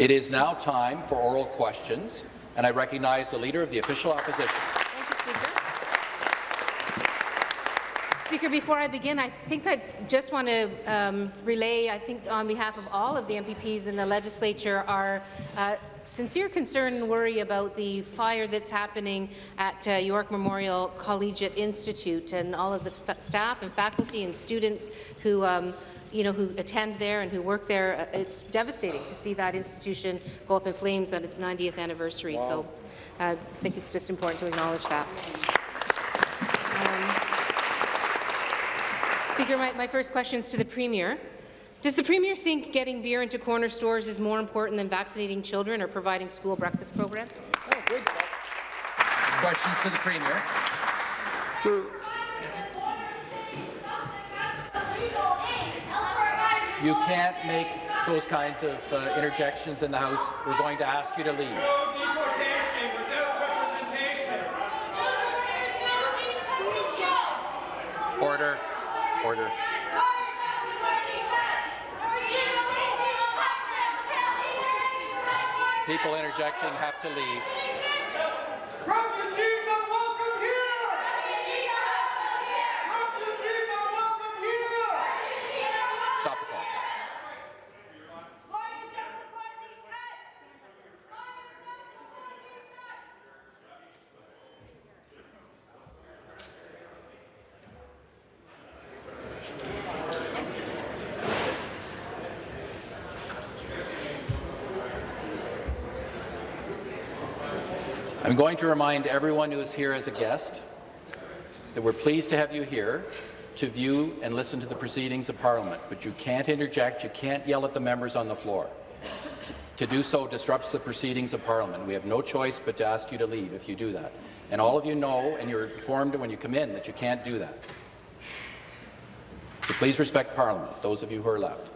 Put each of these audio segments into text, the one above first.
It is now time for oral questions, and I recognize the Leader of the Official Opposition. Speaker, before I begin, I think I just want to um, relay, I think on behalf of all of the MPPs in the legislature, our uh, sincere concern and worry about the fire that's happening at uh, York Memorial Collegiate Institute and all of the staff and faculty and students who um, you know, who attend there and who work there. Uh, it's devastating to see that institution go up in flames on its 90th anniversary. Wow. So uh, I think it's just important to acknowledge that. Speaker, my, my first question is to the Premier. Does the Premier think getting beer into corner stores is more important than vaccinating children or providing school breakfast programs? Oh, good. Questions to the Premier. To you can't make those kinds of uh, interjections in the House. We're going to ask you to leave. Order. Order. People interjecting have to leave. Going to remind everyone who is here as a guest that we're pleased to have you here to view and listen to the proceedings of Parliament, but you can't interject, you can't yell at the members on the floor. To do so disrupts the proceedings of Parliament. We have no choice but to ask you to leave if you do that. And all of you know, and you're informed when you come in, that you can't do that. So please respect Parliament, those of you who are left.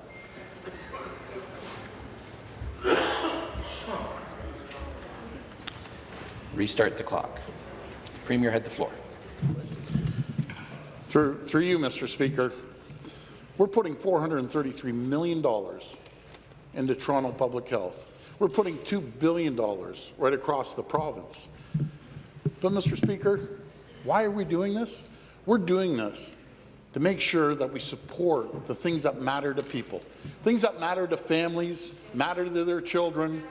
Restart the clock. The Premier had the floor. Through, through you, Mr. Speaker, we're putting $433 million into Toronto Public Health. We're putting $2 billion right across the province. But, Mr. Speaker, why are we doing this? We're doing this to make sure that we support the things that matter to people, things that matter to families, matter to their children,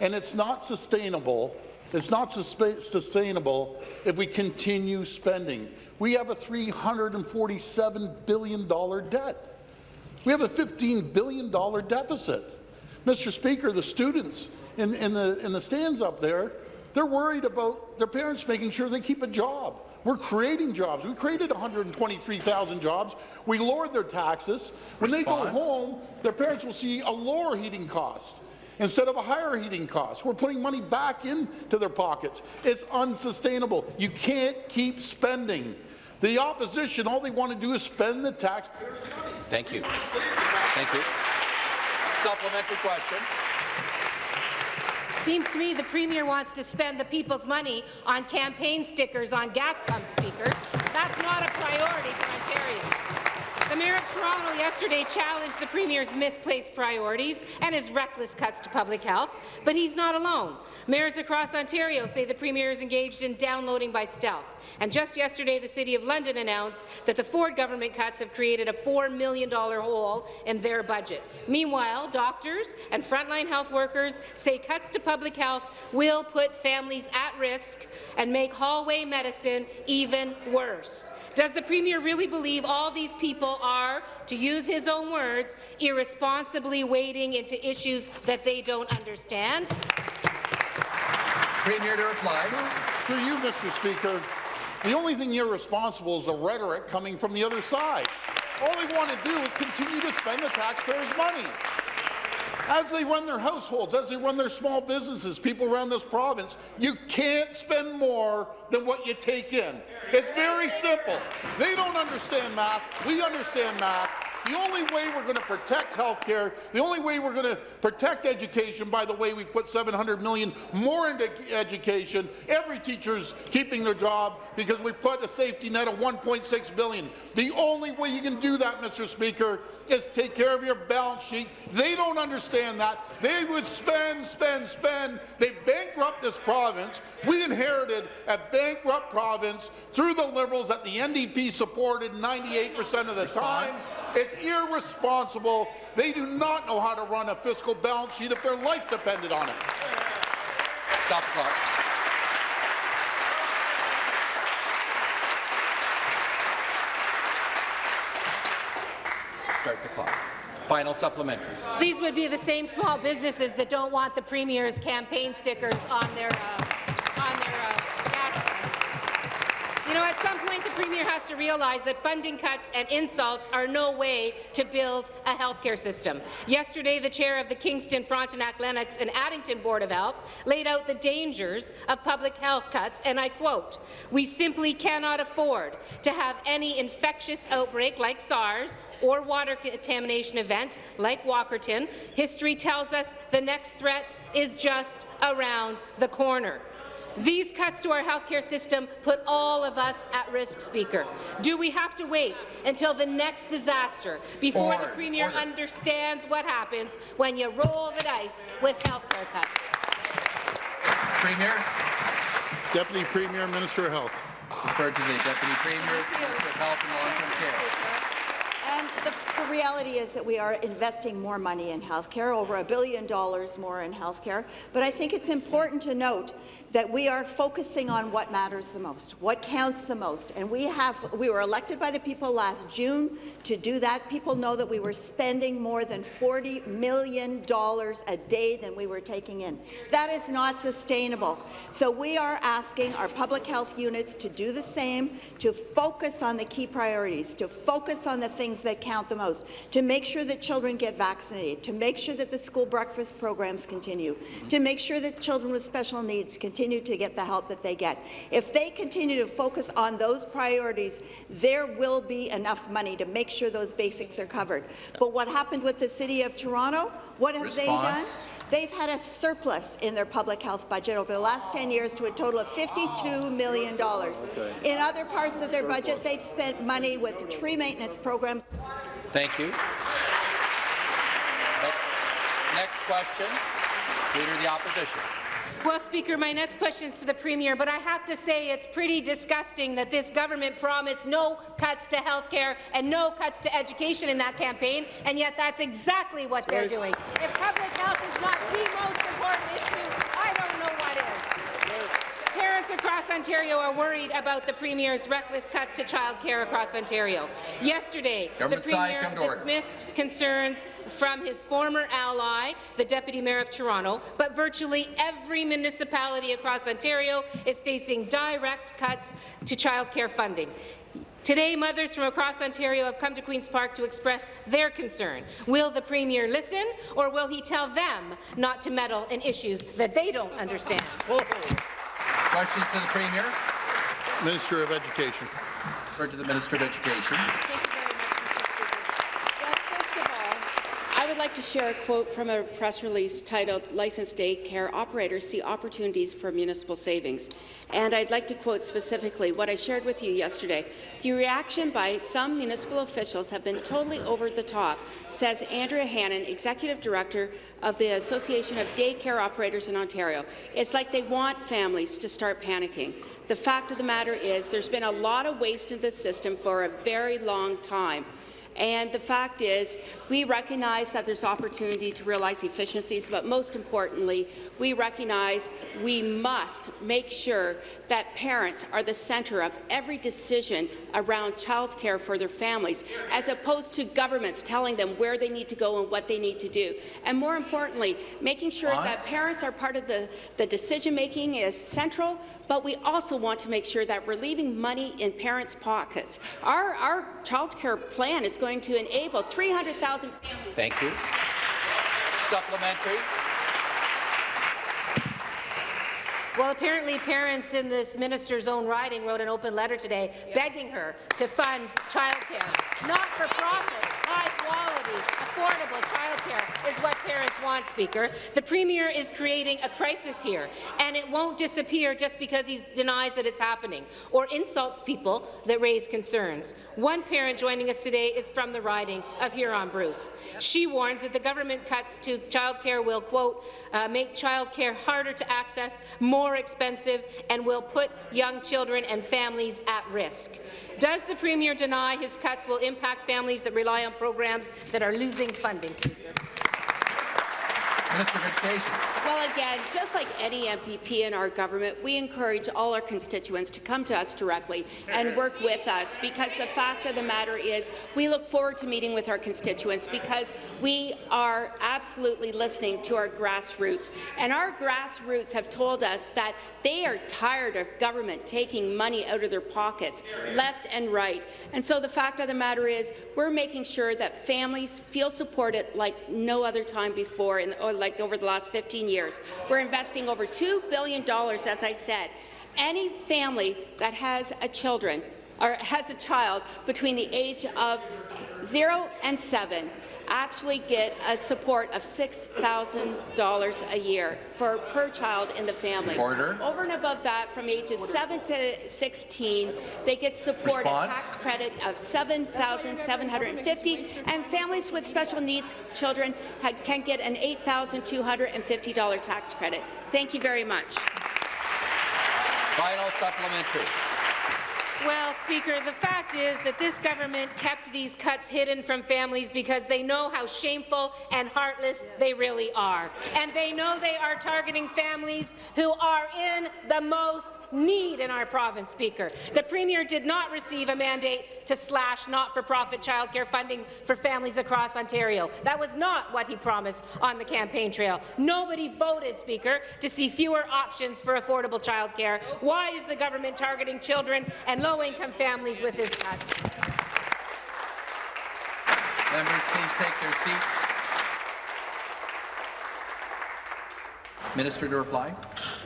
and it's not sustainable it's not sustainable if we continue spending. We have a $347 billion debt. We have a $15 billion deficit. Mr. Speaker, the students in, in, the, in the stands up there, they're worried about their parents making sure they keep a job. We're creating jobs. We created 123,000 jobs. We lowered their taxes. When Response. they go home, their parents will see a lower heating cost instead of a higher heating cost. We're putting money back into their pockets. It's unsustainable. You can't keep spending. The opposition, all they want to do is spend the taxpayers' money. Thank you. Thank you. Supplementary question. Seems to me the Premier wants to spend the people's money on campaign stickers on gas pumps, Speaker. That's not a priority for Ontarians. The Mayor of Toronto yesterday challenged the Premier's misplaced priorities and his reckless cuts to public health, but he's not alone. Mayors across Ontario say the Premier is engaged in downloading by stealth, and just yesterday the City of London announced that the Ford government cuts have created a $4 million hole in their budget. Meanwhile, doctors and frontline health workers say cuts to public health will put families at risk and make hallway medicine even worse. Does the Premier really believe all these people are, to use his own words, irresponsibly wading into issues that they don't understand? Premier to reply. To you, Mr. Speaker, the only thing irresponsible is the rhetoric coming from the other side. All they want to do is continue to spend the taxpayers' money. As they run their households, as they run their small businesses, people around this province, you can't spend more than what you take in. It's very simple. They don't understand math. We understand math. The only way we're going to protect health care, the only way we're going to protect education, by the way, we put 700 million more into education. Every teacher's keeping their job because we put a safety net of 1.6 billion. The only way you can do that, Mr. Speaker, is take care of your balance sheet. They don't understand that. They would spend, spend, spend. They bankrupt this province. We inherited a bankrupt province through the Liberals that the NDP supported 98% of the time. It's irresponsible. They do not know how to run a fiscal balance sheet if their life depended on it. Stop the clock. Start the clock. Final supplementary. These would be the same small businesses that don't want the Premier's campaign stickers on their, uh, on their uh, gas tanks. You know, at some point, the Premier has to realize that funding cuts and insults are no way to build a healthcare system. Yesterday, the chair of the Kingston, Frontenac, Lennox and Addington Board of Health laid out the dangers of public health cuts, and I quote, We simply cannot afford to have any infectious outbreak like SARS or water contamination event like Walkerton. History tells us the next threat is just around the corner. These cuts to our healthcare system put all of us at risk, Speaker. Do we have to wait until the next disaster before Order, the Premier order. understands what happens when you roll the dice with healthcare cuts? Premier, Deputy Premier, Minister of Health. referred to the Deputy Premier, Minister of Health and Long-Term Care. And the, reality is that we are investing more money in healthcare, over a billion dollars more in healthcare. But I think it's important to note that we are focusing on what matters the most, what counts the most. And we have we were elected by the people last June to do that. People know that we were spending more than 40 million dollars a day than we were taking in. That is not sustainable. So we are asking our public health units to do the same, to focus on the key priorities, to focus on the things that count the most, to make sure that children get vaccinated, to make sure that the school breakfast programs continue, to make sure that children with special needs continue to get the help that they get. If they continue to focus on those priorities, there will be enough money to make sure those basics are covered. But what happened with the City of Toronto? What have they done? They've had a surplus in their public health budget over the last 10 years to a total of $52 million. In other parts of their budget, they've spent money with tree maintenance programs. Thank you. Next question. Leader of the Opposition. Well, Speaker, my next question is to the Premier, but I have to say it's pretty disgusting that this government promised no cuts to health care and no cuts to education in that campaign, and yet that's exactly what they're doing. If public health is not the most important issue, I don't know what is. Parents across Ontario are worried about the Premier's reckless cuts to childcare across Ontario. Yesterday, Government the Premier come to order. dismissed concerns from his former ally, the Deputy Mayor of Toronto, but virtually every municipality across Ontario is facing direct cuts to childcare funding. Today, mothers from across Ontario have come to Queen's Park to express their concern. Will the Premier listen, or will he tell them not to meddle in issues that they don't understand? Questions to the Premier. Minister of Education. Referred to the Minister of Education. Thank you very much, Mr. Speaker. Well, first of all, I would like to share a quote from a press release titled Licensed Daycare Operators See Opportunities for Municipal Savings. And I'd like to quote specifically what I shared with you yesterday. The reaction by some municipal officials have been totally over the top, says Andrea Hannen, Executive Director of the Association of Daycare Operators in Ontario. It's like they want families to start panicking. The fact of the matter is there's been a lot of waste in the system for a very long time. And the fact is, we recognize that there's opportunity to realize efficiencies, but most importantly, we recognize we must make sure that parents are the centre of every decision around childcare for their families, as opposed to governments telling them where they need to go and what they need to do. And more importantly, making sure that parents are part of the, the decision-making is central, but we also want to make sure that we're leaving money in parents' pockets. Our, our child care plan is going to enable 300,000 families Thank you. Supplementary. Well, apparently parents in this minister's own riding wrote an open letter today begging her to fund childcare, not for profit, high affordable childcare is what parents want, Speaker. The Premier is creating a crisis here, and it won't disappear just because he denies that it's happening or insults people that raise concerns. One parent joining us today is from the riding of Huron-Bruce. She warns that the government cuts to childcare will, quote, uh, make childcare harder to access, more expensive, and will put young children and families at risk. Does the Premier deny his cuts will impact families that rely on programs that are losing funding, Speaker? Minister of Education. Well, again, just like any MPP in our government, we encourage all our constituents to come to us directly and work with us because the fact of the matter is we look forward to meeting with our constituents because we are absolutely listening to our grassroots. And our grassroots have told us that they are tired of government taking money out of their pockets, left and right. And so the fact of the matter is we're making sure that families feel supported like no other time before, in, or like over the last 15 years. We're investing over $2 billion, as I said. Any family that has a children or has a child between the age of zero and seven actually get a support of $6,000 a year for per child in the family. Order. Over and above that, from ages 7 to 16, they get support Response. a tax credit of 7,750, and families with special needs children can get an $8,250 tax credit. Thank you very much. Final supplementary. Well, Speaker, the fact is that this government kept these cuts hidden from families because they know how shameful and heartless they really are. And they know they are targeting families who are in the most need in our province, Speaker. The Premier did not receive a mandate to slash not-for-profit childcare funding for families across Ontario. That was not what he promised on the campaign trail. Nobody voted, Speaker, to see fewer options for affordable childcare. Why is the government targeting children and low-income families with his cuts? Members, please take their seats. Minister to reply.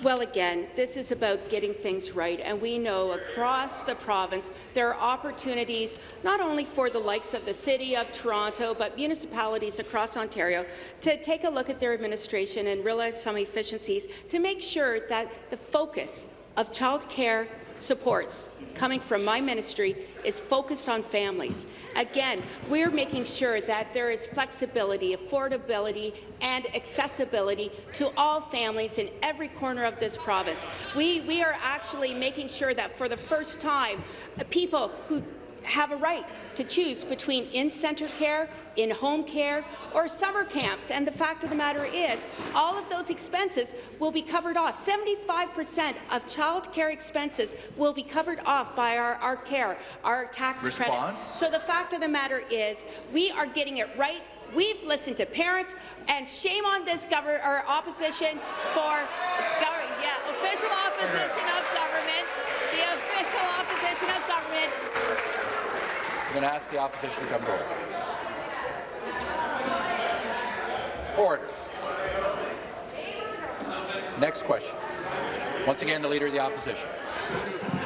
Well, again, this is about getting things right, and we know across the province there are opportunities not only for the likes of the City of Toronto, but municipalities across Ontario to take a look at their administration and realize some efficiencies to make sure that the focus of child care supports coming from my ministry is focused on families. Again, we're making sure that there is flexibility, affordability, and accessibility to all families in every corner of this province. We, we are actually making sure that for the first time, people who have a right to choose between in-centre care, in-home care, or summer camps. And the fact of the matter is, all of those expenses will be covered off. 75% of child care expenses will be covered off by our, our care, our tax credit. Response? So the fact of the matter is, we are getting it right. We've listened to parents, and shame on this government or opposition for yeah, official opposition of government. The official opposition of government I'm going to ask the opposition to come forward. Order. Next question. Once again, the Leader of the Opposition.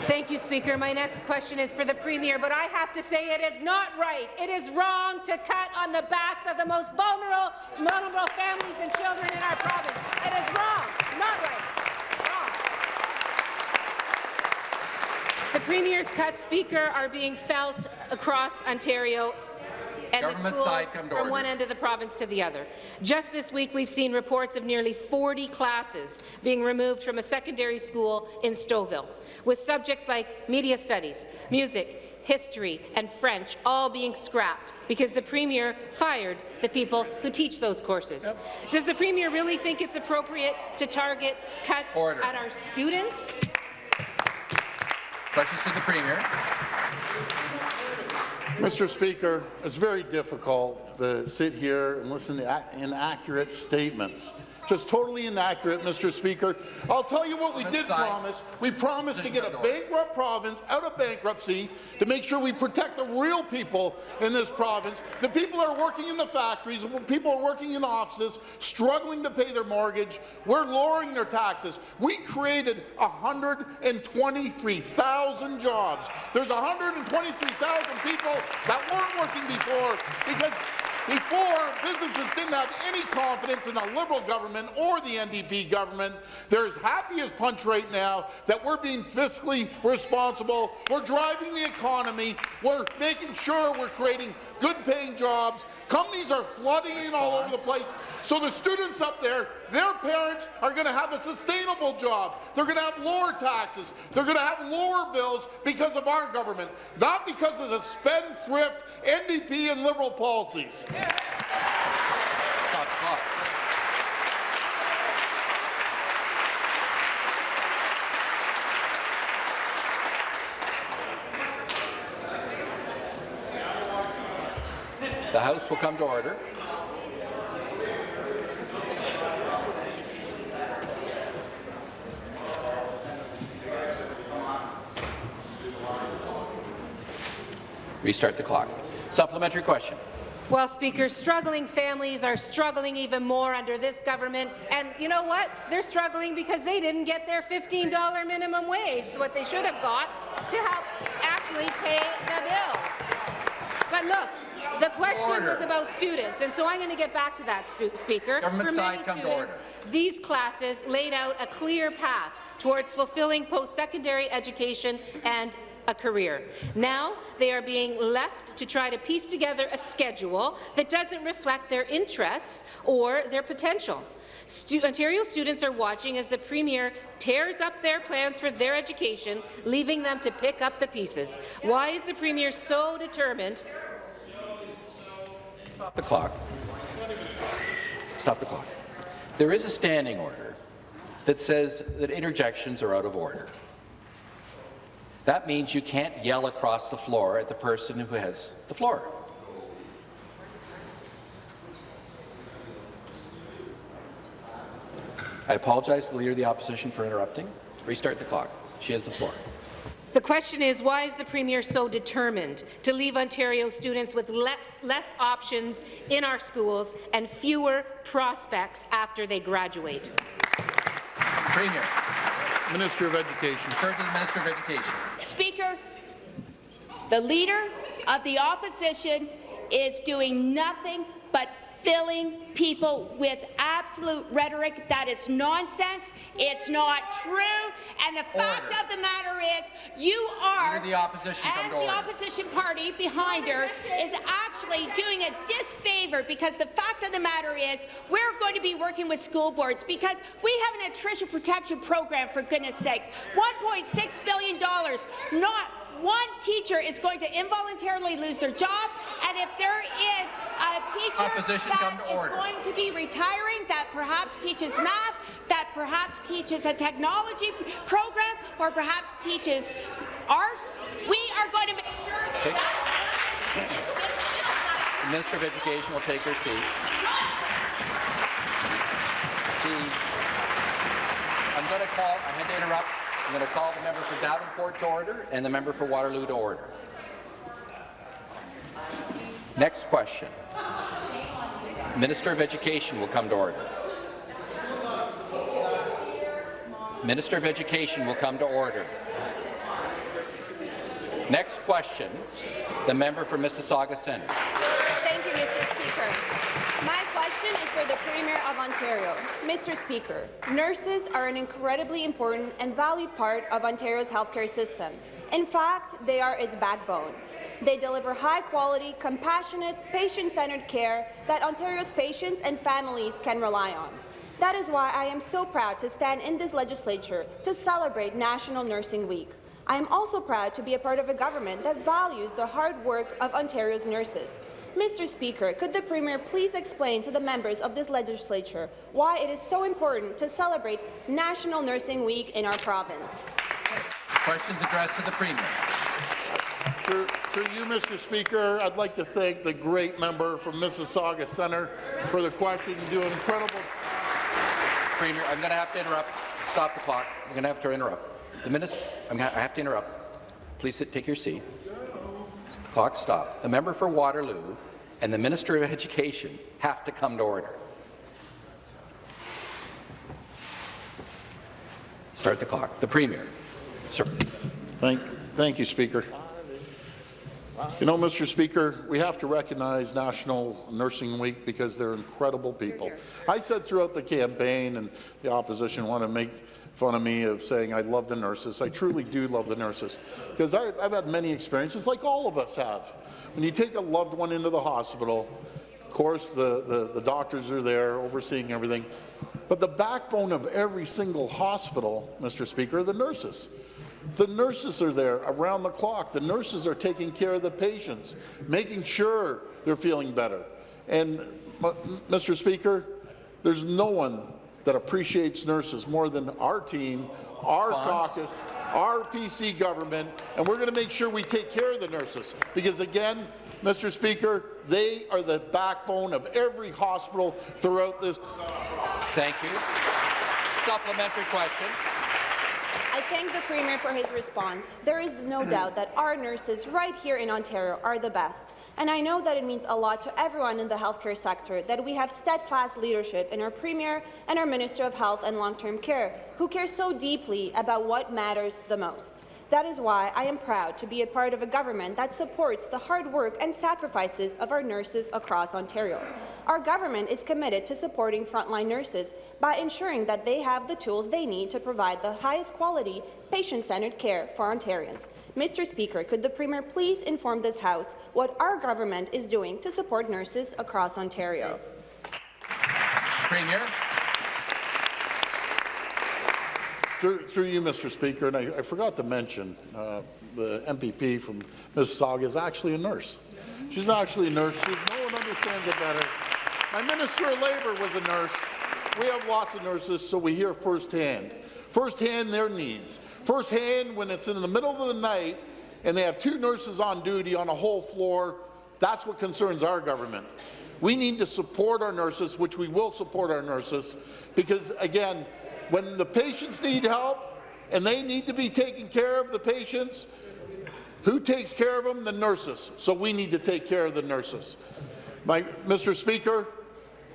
Thank you, Speaker. My next question is for the Premier, but I have to say it is not right. It is wrong to cut on the backs of the most vulnerable, vulnerable families and children in our province. It is wrong. Not right. Wrong. The Premier's cuts, Speaker, are being felt across Ontario and the schools side, come to from order. one end of the province to the other. Just this week, we've seen reports of nearly 40 classes being removed from a secondary school in Stouffville, with subjects like media studies, music, history, and French all being scrapped because the Premier fired the people who teach those courses. Does the Premier really think it's appropriate to target cuts Order. at our students? Questions to the Premier. Mr. Speaker, it's very difficult to sit here and listen to inaccurate statements. Just totally inaccurate, Mr. Speaker. I'll tell you what we did promise. We promised to get a Position of the order. bankrupt province out of bankruptcy to make sure we protect the real people in this province. The people are working in the factories, people are working in the offices, struggling to pay their mortgage. We're lowering their taxes. We created 123,000 jobs. There's 123,000 people that weren't working before because before businesses didn't have any confidence in the Liberal government or the NDP government. They're as happy as punch right now that we're being fiscally responsible. We're driving the economy. We're making sure we're creating good-paying jobs. Companies are flooding in all over the place. So the students up there, their parents are going to have a sustainable job. They're going to have lower taxes. They're going to have lower bills because of our government, not because of the spendthrift NDP and Liberal policies. Stop clock. The House will come to order. Restart the clock. Supplementary question. Well, Speaker, struggling families are struggling even more under this government. And you know what? They're struggling because they didn't get their $15 minimum wage, what they should have got, to help actually pay the bills. But look, the question Order. was about students, and so I'm going to get back to that, Speaker. Government For many students, these classes laid out a clear path towards fulfilling post-secondary education and a career. Now they are being left to try to piece together a schedule that doesn't reflect their interests or their potential. Stu Ontario students are watching as the Premier tears up their plans for their education, leaving them to pick up the pieces. Why is the Premier so determined Stop the clock. Stop the clock. There is a standing order that says that interjections are out of order. That means you can't yell across the floor at the person who has the floor. I apologize to the Leader of the Opposition for interrupting. Restart the clock. She has the floor. The question is, why is the Premier so determined to leave Ontario students with less, less options in our schools and fewer prospects after they graduate? Premier, Minister of Education. refer to the Minister of Education. Speaker, the Leader of the Opposition is doing nothing but filling people with absolute rhetoric that is nonsense. It's not true. And the fact Order. of the matter is, you are, the Opposition, and the order. opposition party behind her is actually doing a disfavor because the fact of the matter is, we're going to be working with school boards because we have an attrition protection program, for goodness sakes. $1.6 billion, not one teacher is going to involuntarily lose their job, and if there is a teacher Opposition, that to is order. going to be retiring, that perhaps teaches math, that perhaps teaches a technology program, or perhaps teaches arts, we are going to make sure Okay. that The Minister of Education will take her seat. The- I'm going to call, I had to interrupt, I'm going to call the member for Davenport to order and the member for Waterloo to order. Next question. Minister of Education will come to order. Minister of Education will come to order. Next question, the member for Mississauga Centre. Thank you, Mr. Speaker. My question is for the Premier of Ontario. Mr. Speaker, nurses are an incredibly important and valued part of Ontario's healthcare system. In fact, they are its backbone. They deliver high-quality, compassionate, patient-centered care that Ontario's patients and families can rely on. That is why I am so proud to stand in this legislature to celebrate National Nursing Week. I am also proud to be a part of a government that values the hard work of Ontario's nurses. Mr. Speaker, could the Premier please explain to the members of this legislature why it is so important to celebrate National Nursing Week in our province? Questions addressed to the Premier. Through, through you, Mr. Speaker, I'd like to thank the great member from Mississauga Centre for the question. You do an incredible Premier, I'm going to have to interrupt. Stop the clock. I'm going to have to interrupt. The minister, I'm gonna, I have to interrupt. Please sit, take your seat. The clock stopped. The member for Waterloo and the Minister of Education have to come to order. Start the clock. The Premier. Sir. Thank, thank you, Speaker. You know, Mr. Speaker, we have to recognize National Nursing Week because they're incredible people. I said throughout the campaign, and the opposition want to make fun of me of saying I love the nurses. I truly do love the nurses because I've had many experiences, like all of us have. When you take a loved one into the hospital, of course, the, the, the doctors are there overseeing everything, but the backbone of every single hospital, Mr. Speaker, are the nurses. The nurses are there around the clock. The nurses are taking care of the patients, making sure they're feeling better. And, Mr. Speaker, there's no one that appreciates nurses more than our team, our caucus, our PC government, and we're going to make sure we take care of the nurses. Because again, Mr. Speaker, they are the backbone of every hospital throughout this. Thank you. Supplementary question. I thank the Premier for his response. There is no mm-hmm. doubt that our nurses right here in Ontario are the best, and I know that it means a lot to everyone in the healthcare sector that we have steadfast leadership in our Premier and our Minister of Health and Long-Term Care, who care so deeply about what matters the most. That is why I am proud to be a part of a government that supports the hard work and sacrifices of our nurses across Ontario. Our government is committed to supporting frontline nurses by ensuring that they have the tools they need to provide the highest quality, patient-centred care for Ontarians. Mr. Speaker, could the Premier please inform this House what our government is doing to support nurses across Ontario? Premier. Through, through, you, Mr. Speaker, and I, I forgot to mention, uh, the MPP from Mississauga is actually a nurse. She's actually a nurse. She, no one understands it better. My Minister of Labour was a nurse. We have lots of nurses, so we hear firsthand. Firsthand their needs. Firsthand when it's in the middle of the night and they have two nurses on duty on a whole floor, that's what concerns our government. We need to support our nurses, which we will support our nurses, because, again, when the patients need help and they need to be taking care of the patients, who takes care of them? The nurses. So we need to take care of the nurses. My, Mr. Speaker,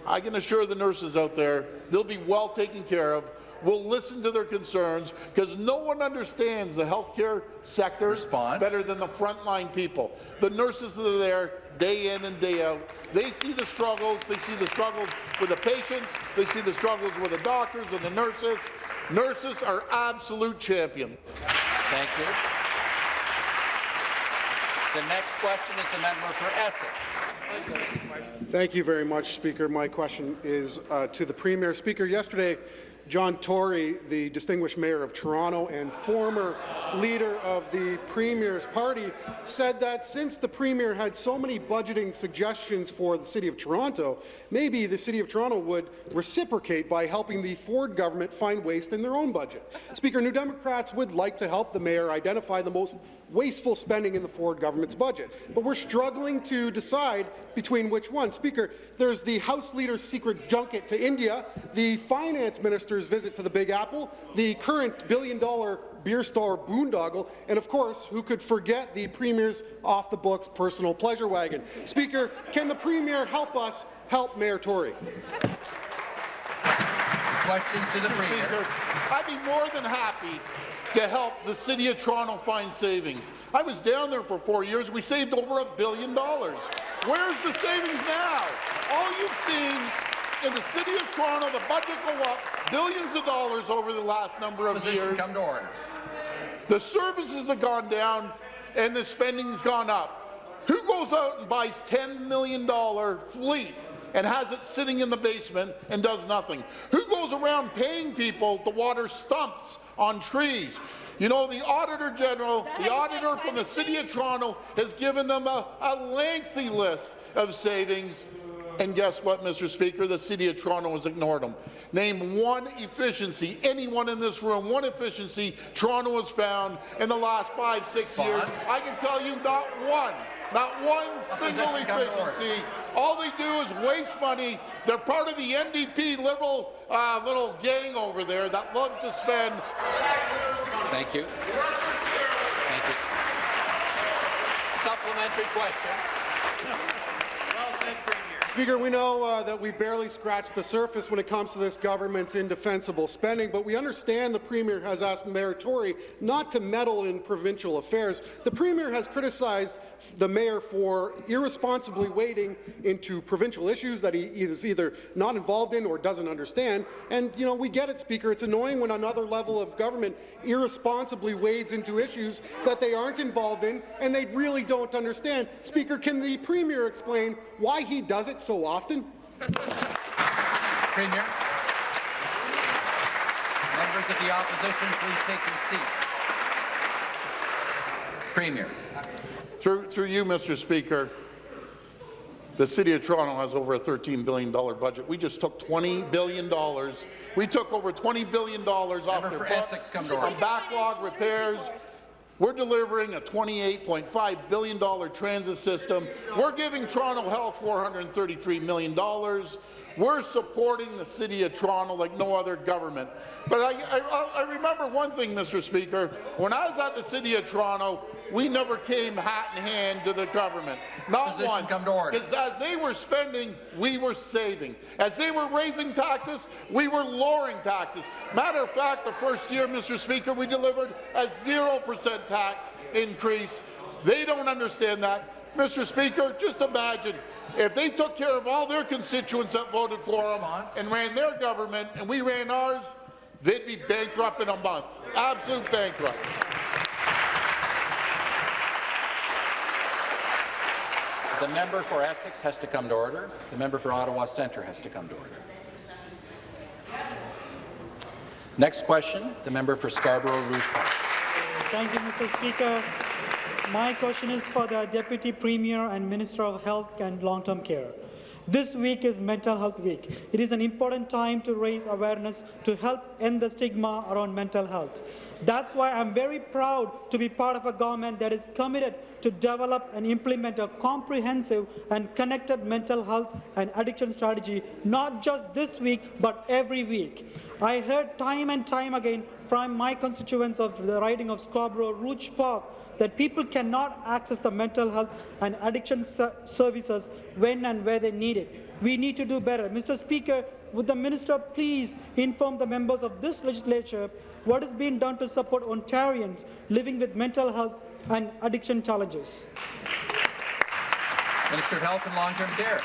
I can assure the nurses out there they'll be well taken care of. We'll listen to their concerns because no one understands the healthcare sector Response. better than the frontline people. The nurses that are there day in and day out. They see the struggles. They see the struggles with the patients. They see the struggles with the doctors and the nurses. Nurses are absolute champions. Thank you. The next question is the member for Essex. Thank you very much, Speaker. My question is uh, to the Premier. Speaker, yesterday John Tory, the distinguished mayor of Toronto and former leader of the Premier's party, said that since the Premier had so many budgeting suggestions for the City of Toronto, maybe the City of Toronto would reciprocate by helping the Ford government find waste in their own budget. Speaker, New Democrats would like to help the mayor identify the most wasteful spending in the Ford government's budget. But we're struggling to decide between which one. Speaker, there's the House Leader's secret junket to India, the Finance Minister's visit to the Big Apple, the current billion-dollar beer store boondoggle, and of course, who could forget the Premier's off-the-books personal pleasure wagon. Speaker, can the Premier help us help Mayor Tory? Questions to the Mr. Premier. Speaker, I'd be more than happy to help the City of Toronto find savings. I was down there for four years. We saved over a billion dollars. Where's the savings now? All you've seen in the City of Toronto, the budget go up billions of dollars over the last number of Position years. come to order. The services have gone down and the spending's gone up. Who goes out and buys $10 million fleet and has it sitting in the basement and does nothing? Who goes around paying people to water stumps on trees? You know, the Auditor General, the auditor from the City of Toronto has given them a, a lengthy list of savings and guess what, Mr. Speaker? The City of Toronto has ignored them. Name one efficiency, anyone in this room, one efficiency Toronto has found in the last five, six years. I can tell you not one. Not one single Opposition come to order. efficiency. All they do is waste money. They're part of the NDP liberal uh, little gang over there that loves to spend. Thank you. Thank you. Supplementary question. Speaker, we know uh, that we've barely scratched the surface when it comes to this government's indefensible spending, but we understand the Premier has asked Mayor Tory not to meddle in provincial affairs. The Premier has criticized the Mayor for irresponsibly wading into provincial issues that he is either not involved in or doesn't understand. And, you know, we get it, Speaker. It's annoying when another level of government irresponsibly wades into issues that they aren't involved in and they really don't understand. Speaker, can the Premier explain why he does it so often? Premier. Members of the opposition, please take your seats. Premier. Through, through you, Mr. Speaker, the City of Toronto has over a $13 billion budget. We just took $20 billion. We took over $20 billion off Member their books Essex, come to on backlog repairs. We're delivering a $28.5 billion transit system. We're giving Toronto Health $433 million. We're supporting the City of Toronto like no other government. But I, I, I remember one thing, Mr. Speaker. When I was at the City of Toronto, we never came hat in hand to the government. Not Opposition, once. come to order. Because as they were spending, we were saving. As they were raising taxes, we were lowering taxes. Matter of fact, the first year, Mr. Speaker, we delivered a 0% tax increase. They don't understand that. Mr. Speaker, just imagine if they took care of all their constituents that voted for them and ran their government and we ran ours, they'd be bankrupt in a month. Absolute bankrupt. The member for Essex has to come to order. The member for Ottawa Centre has to come to order. Next question, the member for Scarborough Rouge Park. Thank you, Mr. Speaker. My question is for the Deputy Premier and Minister of Health and Long-Term Care. This week is Mental Health Week. It is an important time to raise awareness to help end the stigma around mental health. That's why I'm very proud to be part of a government that is committed to develop and implement a comprehensive and connected mental health and addiction strategy, not just this week, but every week. I heard time and time again from my constituents of the riding of Scarborough Rouge Park that people cannot access the mental health and addiction services when and where they need it. We need to do better. Mr. Speaker, would the minister please inform the members of this legislature what is being done to support Ontarians living with mental health and addiction challenges? Minister of Health and Long-Term Care.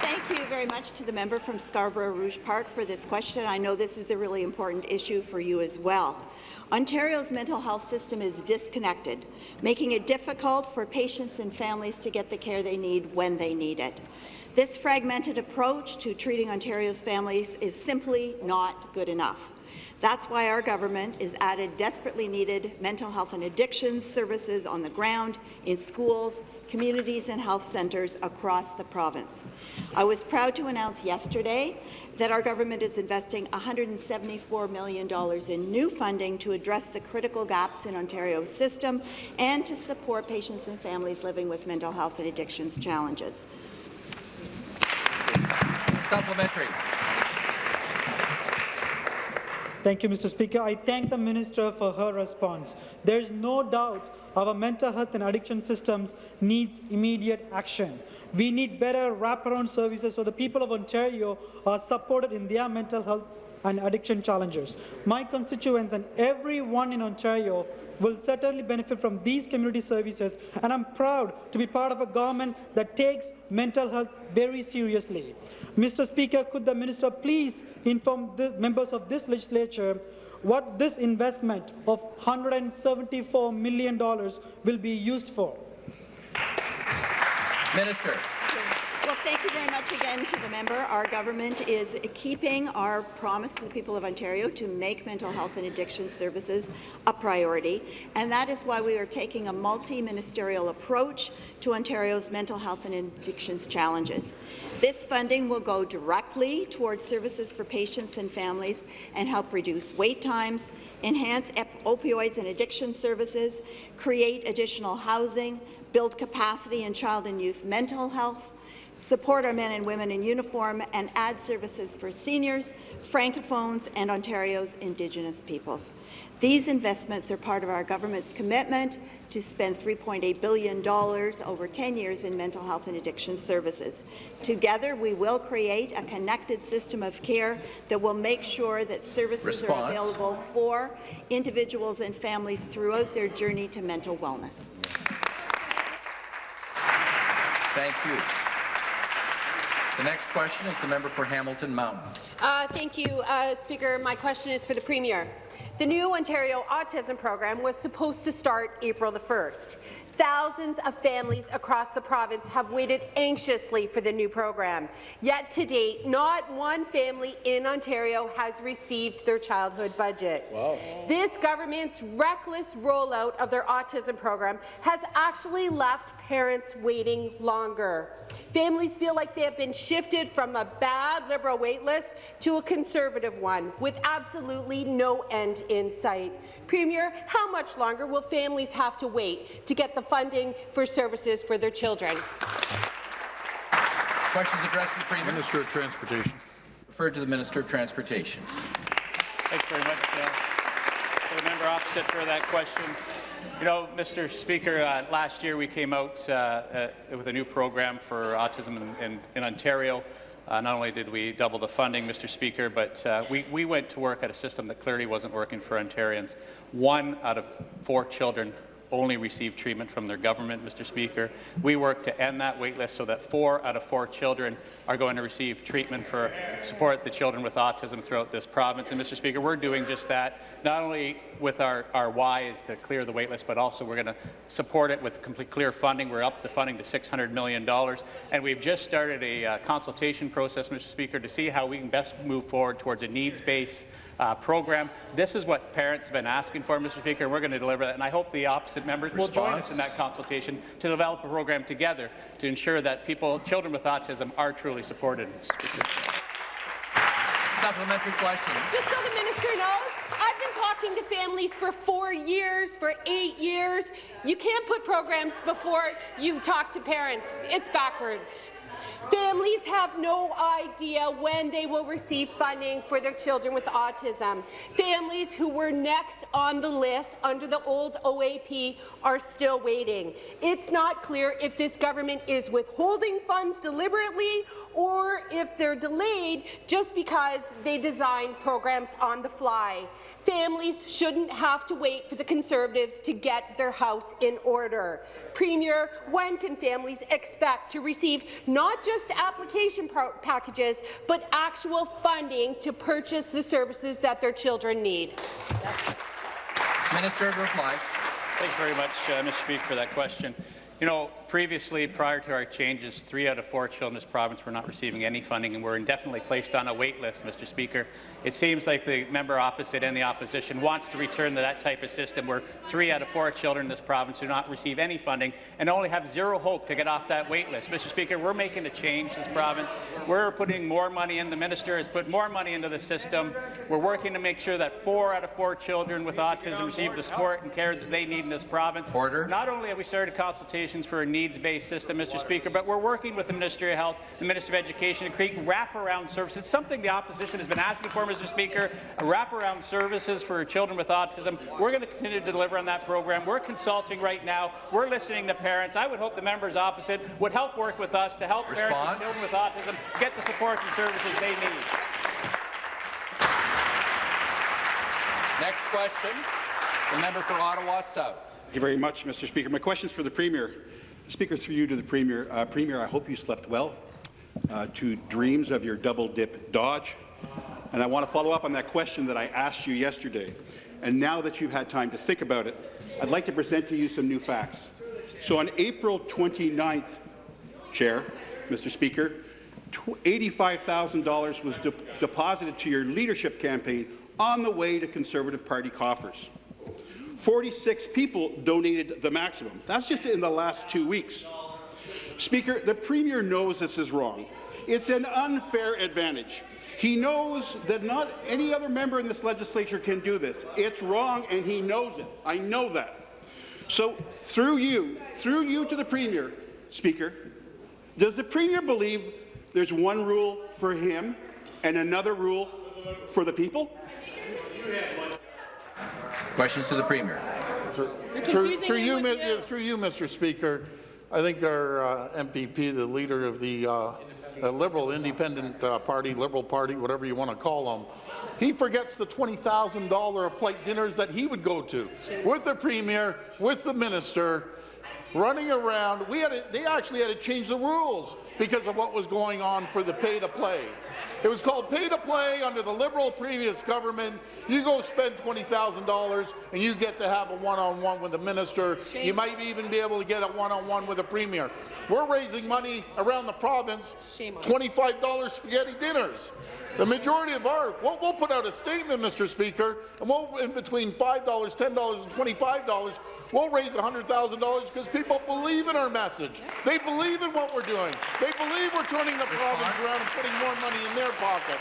Thank you very much to the member from Scarborough Rouge Park for this question. I know this is a really important issue for you as well. Ontario's mental health system is disconnected, making it difficult for patients and families to get the care they need when they need it. This fragmented approach to treating Ontario's families is simply not good enough. That's why our government has added desperately needed mental health and addictions services on the ground, in schools, communities and health centres across the province. I was proud to announce yesterday that our government is investing $174 million in new funding to address the critical gaps in Ontario's system and to support patients and families living with mental health and addictions challenges. Supplementary. Thank you, Mr. Speaker. I thank the minister for her response. There is no doubt our mental health and addiction systems needs immediate action. We need better wraparound services so the people of Ontario are supported in their mental health and addiction challenges. My constituents and everyone in Ontario will certainly benefit from these community services, and I'm proud to be part of a government that takes mental health very seriously. Mr. Speaker, could the minister please inform the members of this legislature what this investment of $174 million will be used for? Minister. Thank you very much again to the member. Our government is keeping our promise to the people of Ontario to make mental health and addiction services a priority, and that is why we are taking a multi-ministerial approach to Ontario's mental health and addictions challenges. This funding will go directly towards services for patients and families and help reduce wait times, enhance opioids and addiction services, create additional housing, build capacity in child and youth mental health, support our men and women in uniform, and add services for seniors, francophones, and Ontario's Indigenous peoples. These investments are part of our government's commitment to spend $3.8 billion over 10 years in mental health and addiction services. Together, we will create a connected system of care that will make sure that services Response. are available for individuals and families throughout their journey to mental wellness. Thank you. The next question is the member for Hamilton Mountain. Uh, thank you, uh, Speaker. My question is for the Premier. The new Ontario Autism Program was supposed to start April the 1st. Thousands of families across the province have waited anxiously for the new program. Yet to date, not one family in Ontario has received their childhood budget. Wow. This government's reckless rollout of their autism program has actually left parents waiting longer. Families feel like they have been shifted from a bad Liberal waitlist to a Conservative one, with absolutely no end in sight. Premier, how much longer will families have to wait to get the funding for services for their children? Questions addressed to the Premier. Minister of Transportation. Referred to the Minister of Transportation. Thanks very much, uh, to the member opposite for that question. You know, Mr. Speaker, uh, last year we came out uh, uh, with a new program for autism in, in, in Ontario. Uh, not only did we double the funding, Mr. Speaker, but uh, we, we went to work at a system that clearly wasn't working for Ontarians. One out of four children only receive treatment from their government, Mr. Speaker. We work to end that wait list so that four out of four children are going to receive treatment for support the children with autism throughout this province. And Mr. Speaker, we're doing just that, not only with our, our why is to clear the wait list, but also we're going to support it with complete clear funding. We're up the funding to $600 million. And we've just started a uh, consultation process, Mr. Speaker, to see how we can best move forward towards a needs-based uh, program. This is what parents have been asking for, Mr. Speaker, and we're going to deliver that. And I hope the opposite members will join us in that consultation to develop a program together to ensure that people, children with autism, are truly supported. Supplementary question. Just so the minister knows, I've been talking to families for four years, for eight years. You can't put programs before you talk to parents. It's backwards. Families have no idea when they will receive funding for their children with autism. Families who were next on the list under the old OAP are still waiting. It's not clear if this government is withholding funds deliberately or if they're delayed just because they designed programs on the fly. Families shouldn't have to wait for the Conservatives to get their house in order. Premier, when can families expect to receive not just application packages, but actual funding to purchase the services that their children need? Minister, reply. Thanks very much, uh, Mr. Speaker, for that question. You know, previously, prior to our changes, three out of four children in this province were not receiving any funding and were indefinitely placed on a wait list, Mr. Speaker. It seems like the member opposite and the opposition wants to return to that type of system where three out of four children in this province do not receive any funding and only have zero hope to get off that wait list. Mr. Speaker, we're making a change this province. We're putting more money in. The minister has put more money into the system. We're working to make sure that four out of four children with autism receive the support and care that they need in this province. Order. Not only have we started consultations for a needs-based system, Mr. Speaker, but we're working with the Ministry of Health, the Ministry of Education to create wraparound services. It's something the opposition has been asking for, Mr. Speaker, wraparound services for children with autism. We're going to continue to deliver on that program. We're consulting right now. We're listening to parents. I would hope the members opposite would help work with us to help Response. parents and children with autism get the support and services they need. Next question, the member for Ottawa South. Thank you very much, Mr. Speaker. My question is for the Premier. Speaker, through you to the Premier. Uh, Premier, I hope you slept well uh, to dreams of your double-dip dodge. And I want to follow up on that question that I asked you yesterday. And now that you've had time to think about it, I'd like to present to you some new facts. So on April 29th, Chair, Mr. Speaker, $85,000 was de deposited to your leadership campaign on the way to Conservative Party coffers. 46 people donated the maximum. That's just in the last two weeks. Speaker, the Premier knows this is wrong. It's an unfair advantage. He knows that not any other member in this legislature can do this. It's wrong, and he knows it. I know that. So, through you, through you to the Premier, Speaker, Does the Premier believe there's one rule for him and another rule for the people? Questions to the Premier. Through, confusing through you, you. through you, Mr. Speaker, I think our uh, MPP, the leader of the uh, uh, Liberal Independent uh, Party, Liberal Party, whatever you want to call them, he forgets the $20,000 a plate dinners that he would go to with the Premier, with the Minister, running around. We had to, they actually had to change the rules because of what was going on for the pay-to-play. It was called pay-to-play under the Liberal previous government. You go spend $20,000 and you get to have a one-on-one with the minister. You might even be able to get a one-on-one with the premier. We're raising money around the province, $25 spaghetti dinners. The majority of our, we'll, we'll put out a statement, Mr. Speaker, and we'll, in between $5, $10, and $25, we'll raise $100,000 because people believe in our message. They believe in what we're doing. They believe we're turning the province around and putting more money in their pocket.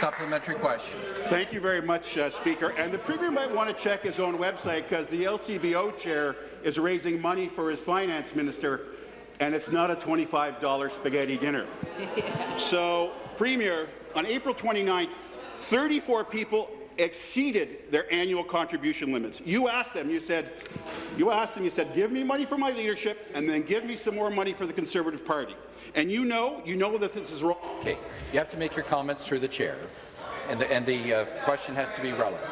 Supplementary question. Thank you very much, uh, Speaker. And the Premier might want to check his own website because the LCBO chair is raising money for his finance minister, and it's not a $25 spaghetti dinner. So, Premier, on April 29th, 34 people exceeded their annual contribution limits. You asked them, you said, you asked them, you said, give me money for my leadership and then give me some more money for the Conservative Party. And you know, you know that this is wrong. Okay, you have to make your comments through the chair, and the, and the uh, question has to be relevant.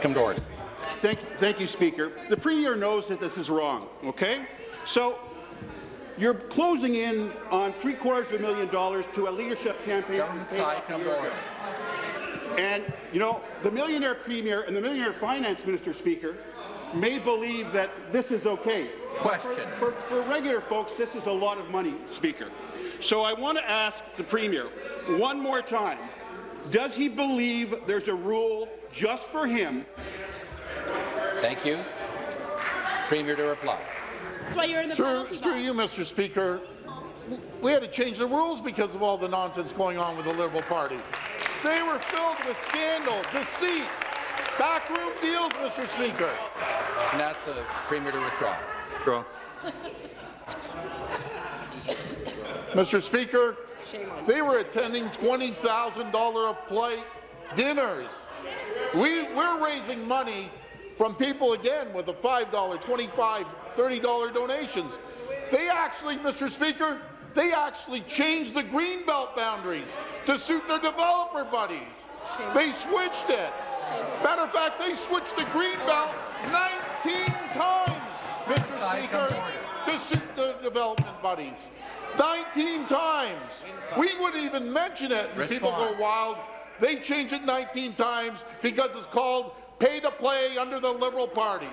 Come to order. Thank, thank you, Speaker. The Premier knows that this is wrong, okay? So you're closing in on three quarters of a million dollars to a leadership campaign. Government side, come order. And, you know, the millionaire premier and the millionaire finance minister, Speaker, may believe that this is okay. Question. For, for, for regular folks, this is a lot of money, Speaker. So I want to ask the Premier one more time, does he believe there's a rule just for him Thank you. Premier to reply. That's why you're in the Through, penalty through box. you, Mr. Speaker, we had to change the rules because of all the nonsense going on with the Liberal Party. They were filled with scandal, deceit, backroom deals, Mr. Speaker. And ask the Premier to withdraw. Draw. Mr. Speaker, they were attending $20,000 a plate dinners. We, we're raising money from people again with the $5, $25, $30 donations. They actually, Mr. Speaker, they actually changed the greenbelt boundaries to suit their developer buddies. They switched it. Matter of fact, they switched the greenbelt 19 times, Mr. Side, come to Speaker, to suit the development buddies. 19 times. We wouldn't even mention it, and people go wild. They change it 19 times because it's called pay to play under the Liberal Party.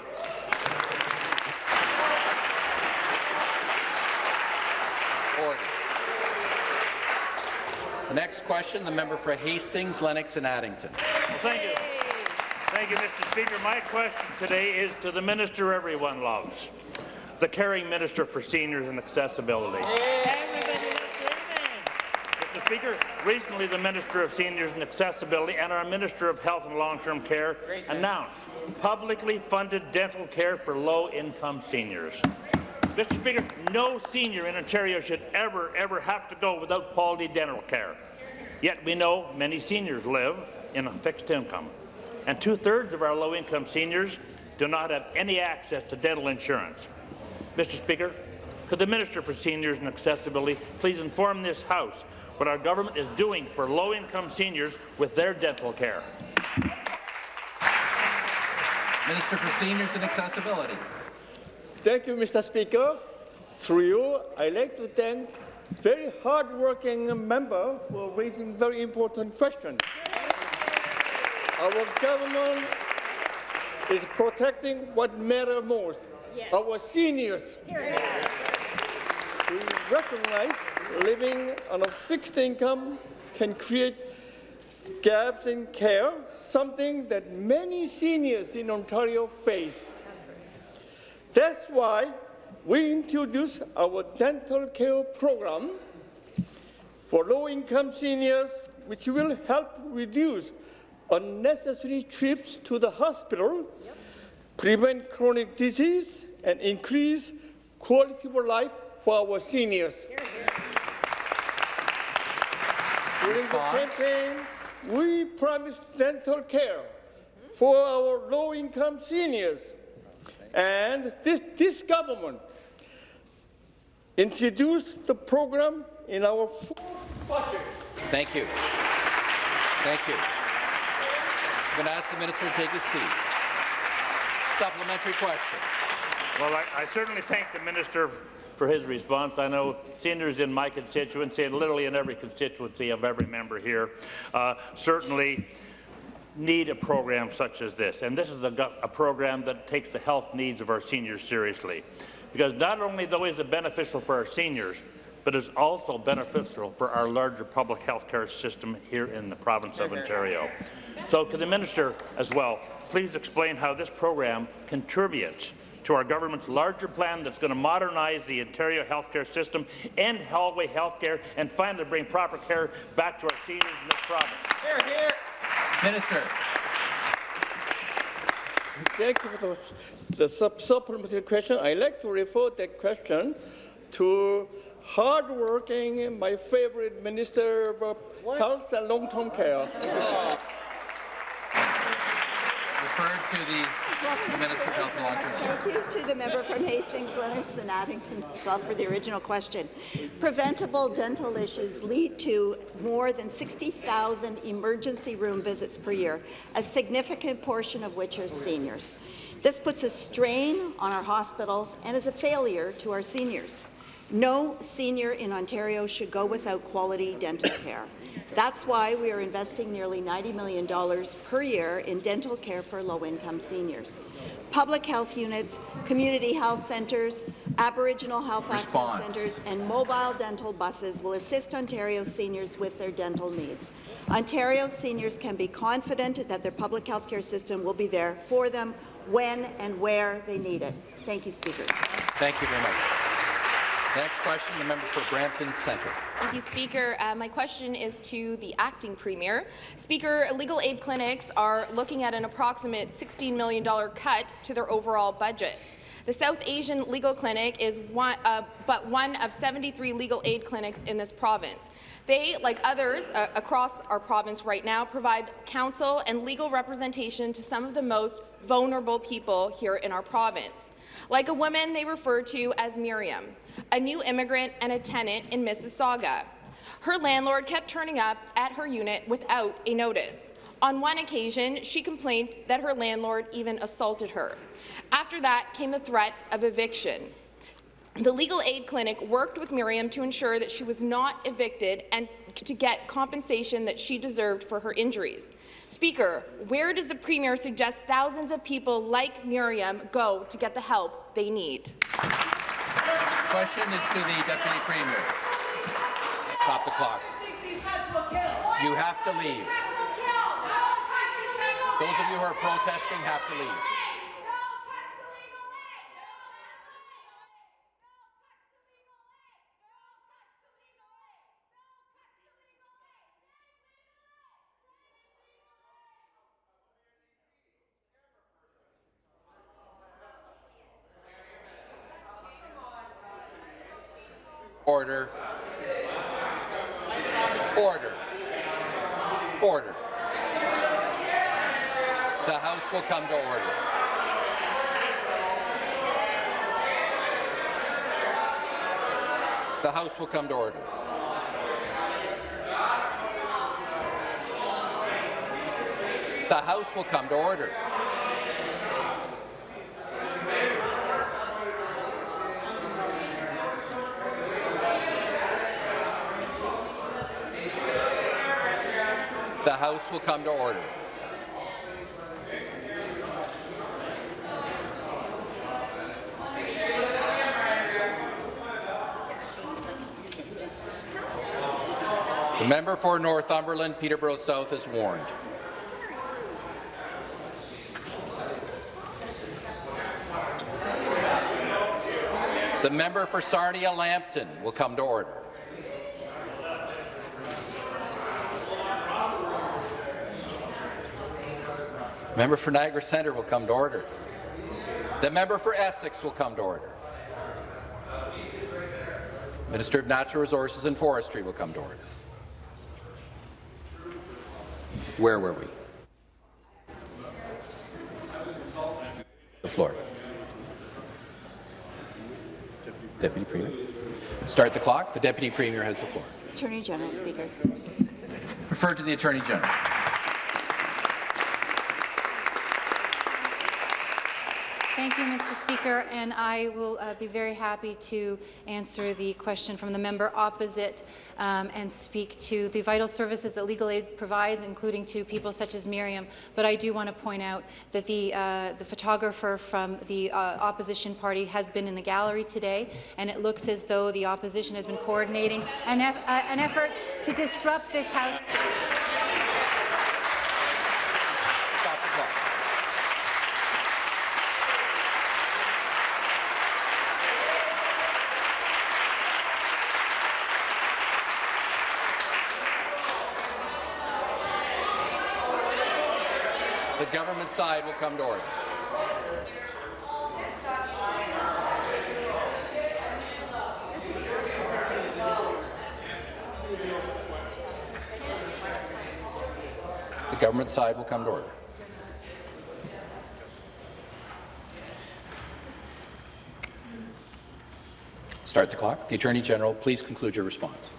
Order. The next question, the member for Hastings, Lennox and Addington. Well, thank you. Thank you, Mr. Speaker. My question today is to the minister everyone loves, the caring minister for seniors and accessibility. Mr. Speaker, recently the Minister of Seniors and Accessibility and our Minister of Health and Long-Term Care announced publicly funded dental care for low-income seniors. Mr. Speaker, no senior in Ontario should ever, ever have to go without quality dental care. Yet we know many seniors live in a fixed income, and two-thirds of our low-income seniors do not have any access to dental insurance. Mr. Speaker, could the Minister for Seniors and Accessibility please inform this House what our government is doing for low-income seniors with their dental care? Minister for Seniors and Accessibility. Thank you, Mr. Speaker. Through you, I'd like to thank very hard-working member for raising very important question. Our government is protecting what matters most, our seniors. We recognize living on a fixed income can create gaps in care, something that many seniors in Ontario face. That's why we introduced our dental care program for low-income seniors, which will help reduce unnecessary trips to the hospital, prevent chronic disease, and increase quality of life for our seniors. During the campaign, we promised dental care for our low-income seniors. And this, this government introduced the program in our budget. Thank you. Thank you. I'm going to ask the minister to take his seat. Supplementary question. Well, I, I certainly thank the minister for his response. I know seniors in my constituency and literally in every constituency of every member here uh, certainly need a program such as this. And this is a, a program that takes the health needs of our seniors seriously. Because not only though is it beneficial for our seniors, but it's also beneficial for our larger public health care system here in the province of Ontario. So could the minister as well please explain how this program contributes to our government's larger plan that's going to modernize the Ontario healthcare system, end hallway healthcare, and finally bring proper care back to our seniors in this province. Here, here. Minister. Thank you for the, the sup- supplementary question. I'd like to refer that question to hardworking, my favorite Minister of uh, Health and Long-Term Care. Referred to the, Minister of Health and Long-Term Care. Thank you to the member from Hastings, Lennox and Addington well for the original question. Preventable dental issues lead to more than 60,000 emergency room visits per year, a significant portion of which are seniors. This puts a strain on our hospitals and is a failure to our seniors. No senior in Ontario should go without quality dental care. That's why we are investing nearly $90 million per year in dental care for low-income seniors. Public health units, community health centres, Aboriginal health Response. access centres, and mobile dental buses will assist Ontario seniors with their dental needs. Ontario seniors can be confident that their public health care system will be there for them when and where they need it. Thank you, Speaker. Thank you very much. Next question, the member for Brampton Centre. Thank you, Speaker. Uh, my question is to the acting premier. Speaker, legal aid clinics are looking at an approximate $16 million cut to their overall budgets. The South Asian Legal Clinic is one, uh, but one of 73 legal aid clinics in this province. They, like others uh, across our province right now, provide counsel and legal representation to some of the most vulnerable people here in our province. Like a woman they refer to as Miriam, a new immigrant and a tenant in Mississauga. Her landlord kept turning up at her unit without a notice. On one occasion, she complained that her landlord even assaulted her. After that came the threat of eviction. The legal aid clinic worked with Miriam to ensure that she was not evicted and to get compensation that she deserved for her injuries. Speaker, where does the Premier suggest thousands of people like Miriam go to get the help they need? Question is to the Deputy Premier. Stop the clock. You have to leave. Those of you who are protesting have to leave. Order. Order. Order. The House will come to order. The House will come to order. The House will come to order. House will come to order. The member for Northumberland, Peterborough South, is warned. The member for Sarnia-Lambton will come to order. Member for Niagara Centre will come to order. The member for Essex will come to order. Minister of Natural Resources and Forestry will come to order. Where were we? The floor. Deputy Premier. Start the clock. The Deputy Premier has the floor. Attorney General, Speaker. Refer to the Attorney General. Thank you, Mr. Speaker, and I will uh, be very happy to answer the question from the member opposite um, and speak to the vital services that legal aid provides, including to people such as Miriam. But I do want to point out that the, uh, the photographer from the uh, opposition party has been in the gallery today, and it looks as though the opposition has been coordinating an, uh, an effort to disrupt this House. Stop the clock. The government side will come to order. The government side will come to order. Start the clock. The Attorney General, please conclude your response.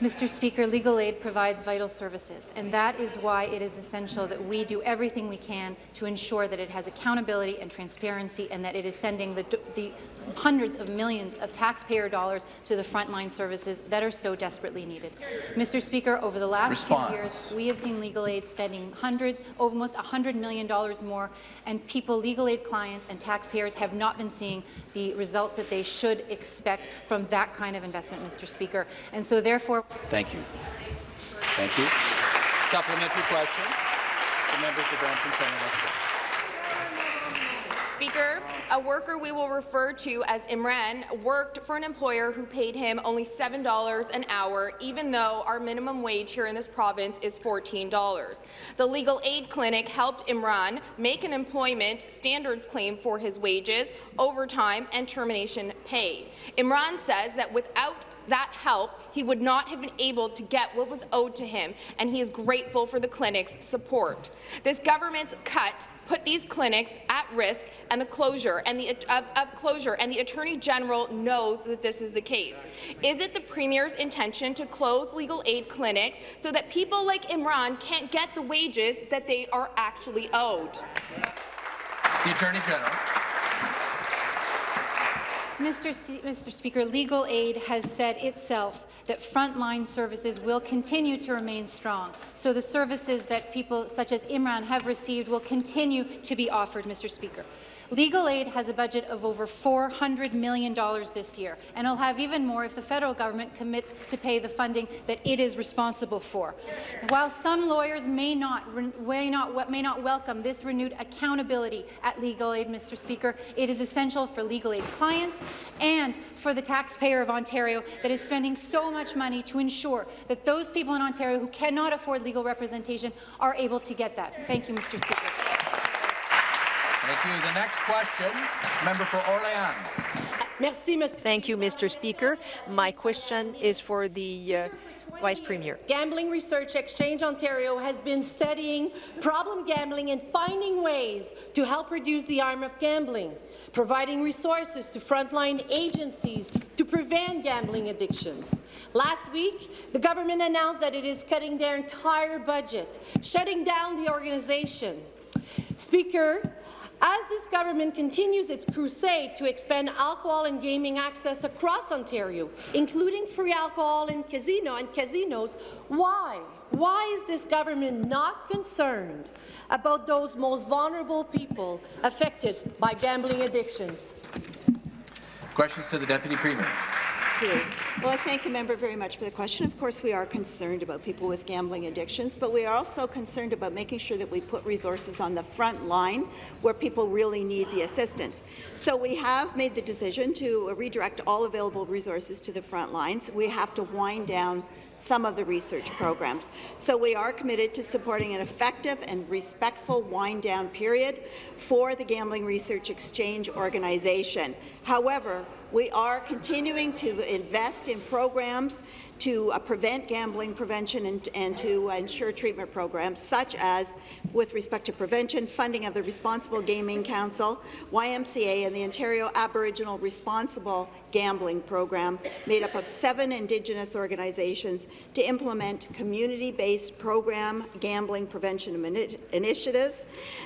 Mr. Speaker, legal aid provides vital services, and that is why it is essential that we do everything we can to ensure that it has accountability and transparency and that it is sending the, the hundreds of millions of taxpayer dollars to the frontline services that are so desperately needed. Mr. Speaker, over the last Response. few years, we have seen legal aid spending hundreds, almost $100 million more, and people, legal aid clients and taxpayers have not been seeing the results that they should expect from that kind of investment, Mr. Speaker. And so, therefore, Thank you. Thank you. Supplementary question. The member for Brampton Centre. Speaker, a worker we will refer to as Imran worked for an employer who paid him only $7 an hour, even though our minimum wage here in this province is $14. The Legal Aid Clinic helped Imran make an employment standards claim for his wages, overtime, and termination pay. Imran says that without that help, he would not have been able to get what was owed to him, and he is grateful for the clinic's support. This government's cut put these clinics at risk and the closure and the of, of closure, and the Attorney General knows that this is the case. Is it the Premier's intention to close legal aid clinics so that people like Imran can't get the wages that they are actually owed? The Attorney General. Mr. Mr. Speaker, legal aid has said itself that frontline services will continue to remain strong. So the services that people such as Imran have received will continue to be offered, Mr. Speaker. Legal aid has a budget of over $400 million this year, and it'll have even more if the federal government commits to pay the funding that it is responsible for. While some lawyers may not, may not, may not welcome this renewed accountability at legal aid, Mr. Speaker, it is essential for legal aid clients and for the taxpayer of Ontario that is spending so much money to ensure that those people in Ontario who cannot afford legal representation are able to get that. Thank you, Mr. Speaker. Thank you. The next question, member for Orléans. Thank you, Mr. Speaker. My question is for the uh, Vice Premier. Gambling Research Exchange Ontario has been studying problem gambling and finding ways to help reduce the harm of gambling, providing resources to frontline agencies to prevent gambling addictions. Last week, the government announced that it is cutting their entire budget, shutting down the organization. Speaker, as this government continues its crusade to expand alcohol and gaming access across Ontario, including free alcohol in casino and casinos, why? Why is this government not concerned about those most vulnerable people affected by gambling addictions? Questions to the Deputy Premier. Well, I thank the member very much for the question. Of course, we are concerned about people with gambling addictions, but we are also concerned about making sure that we put resources on the front line where people really need the assistance. So we have made the decision to redirect all available resources to the front lines. We have to wind down some of the research programs. So we are committed to supporting an effective and respectful wind-down period for the Gambling Research Exchange organization. However, we are continuing to invest in programs to uh, prevent gambling prevention and, and to uh, ensure treatment programs, such as with respect to prevention, funding of the Responsible Gaming Council, YMCA, and the Ontario Aboriginal Responsible Gambling Program, made up of seven Indigenous organizations to implement community-based program gambling prevention initiatives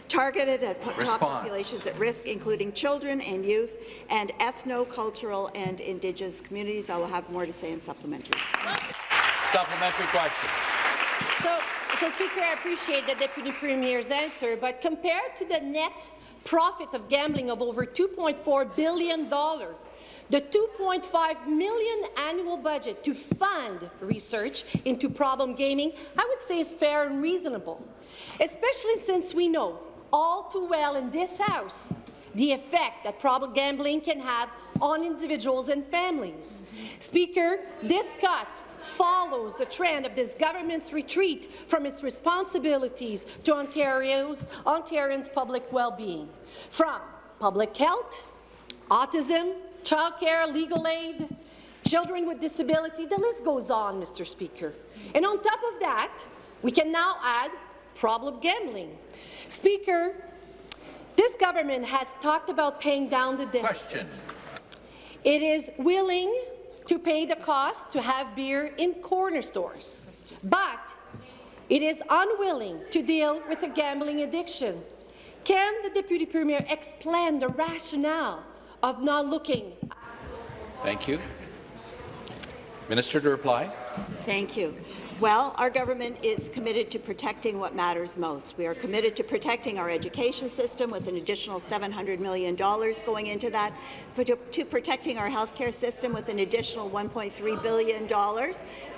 targeted at po- top populations at risk, including children and youth, and ethno-cultural and Indigenous communities. I will have more to say in supplementary. Supplementary question. So, so Speaker, I appreciate the Deputy Premier's answer, but compared to the net profit of gambling of over $2.4 billion, the 2.5 million annual budget to fund research into problem gaming, I would say is fair and reasonable, especially since we know all too well in this House the effect that problem gambling can have on individuals and families. Speaker, this cut follows the trend of this government's retreat from its responsibilities to Ontario's, Ontarians' public well-being, from public health, autism, childcare, legal aid, children with disability, the list goes on, Mr. Speaker. And on top of that, we can now add problem gambling. Speaker, this government has talked about paying down the debt. Question. It is willing to pay the cost to have beer in corner stores, but it is unwilling to deal with the gambling addiction. Can the Deputy Premier explain the rationale of not looking? Thank you. Minister to reply. Thank you. Well, our government is committed to protecting what matters most. We are committed to protecting our education system with an additional $700 million going into that, to, protecting our healthcare system with an additional $1.3 billion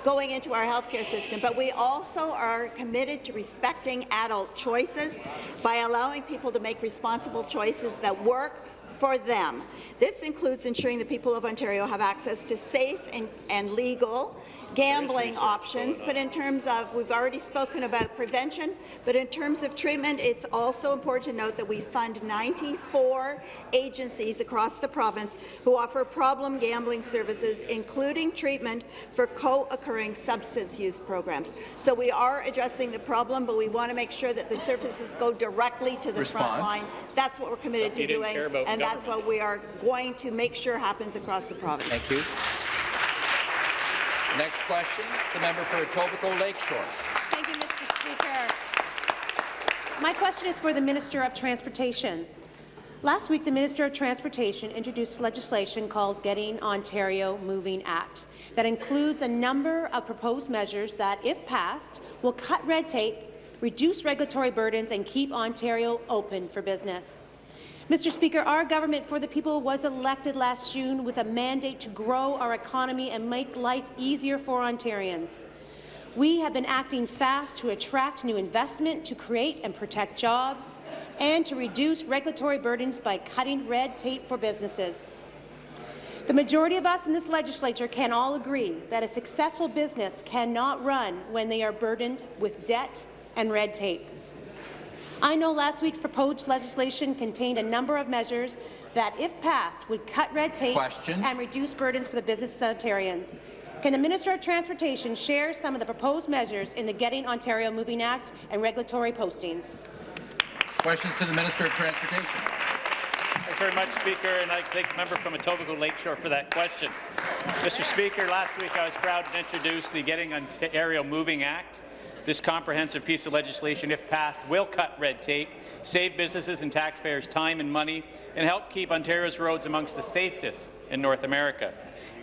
going into our healthcare system. But we also are committed to respecting adult choices by allowing people to make responsible choices that work for them. This includes ensuring the people of Ontario have access to safe and, and legal gambling options, but in terms of, we've already spoken about prevention, but in terms of treatment, it's also important to note that we fund 94 agencies across the province who offer problem gambling services, including treatment for co-occurring substance use programs. So we are addressing the problem, but we want to make sure that the services go directly to the Response. front line. That's what we're committed You to doing, and that's what we are going to make sure happens across the province. Thank you. Next question, the member for Etobicoke Lakeshore. Thank you, Mr. Speaker. My question is for the Minister of Transportation. Last week, the Minister of Transportation introduced legislation called Getting Ontario Moving Act that includes a number of proposed measures that, if passed, will cut red tape, reduce regulatory burdens and keep Ontario open for business. Mr. Speaker, our government for the people was elected last June with a mandate to grow our economy and make life easier for Ontarians. We have been acting fast to attract new investment, to create and protect jobs, and to reduce regulatory burdens by cutting red tape for businesses. The majority of us in this legislature can all agree that a successful business cannot run when they are burdened with debt and red tape. I know last week's proposed legislation contained a number of measures that, if passed, would cut red tape Question. and reduce burdens for the business Ontarians. Can the Minister of Transportation share some of the proposed measures in the Getting Ontario Moving Act and regulatory postings? Questions to the Minister of Transportation. Thanks very much, Speaker, and I thank the member from Etobicoke Lakeshore for that question. Mr. Speaker, last week I was proud to introduce the Getting Ontario Moving Act. This comprehensive piece of legislation, if passed, will cut red tape, save businesses and taxpayers time and money, and help keep Ontario's roads amongst the safest in North America.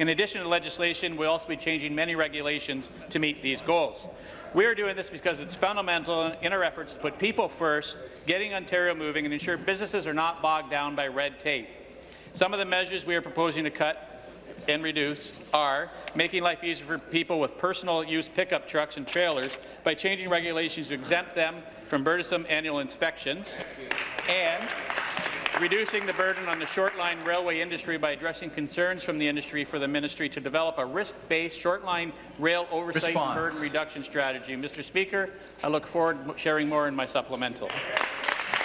In addition to legislation, we'll also be changing many regulations to meet these goals. We are doing this because it's fundamental in our efforts to put people first, getting Ontario moving, and ensure businesses are not bogged down by red tape. Some of the measures we are proposing to cut and reduce are making life easier for people with personal use pickup trucks and trailers by changing regulations to exempt them from burdensome annual inspections and reducing the burden on the short-line railway industry by addressing concerns from the industry for the ministry to develop a risk-based short-line rail oversight Response. and burden reduction strategy. Mr. Speaker, I look forward to sharing more in my supplemental.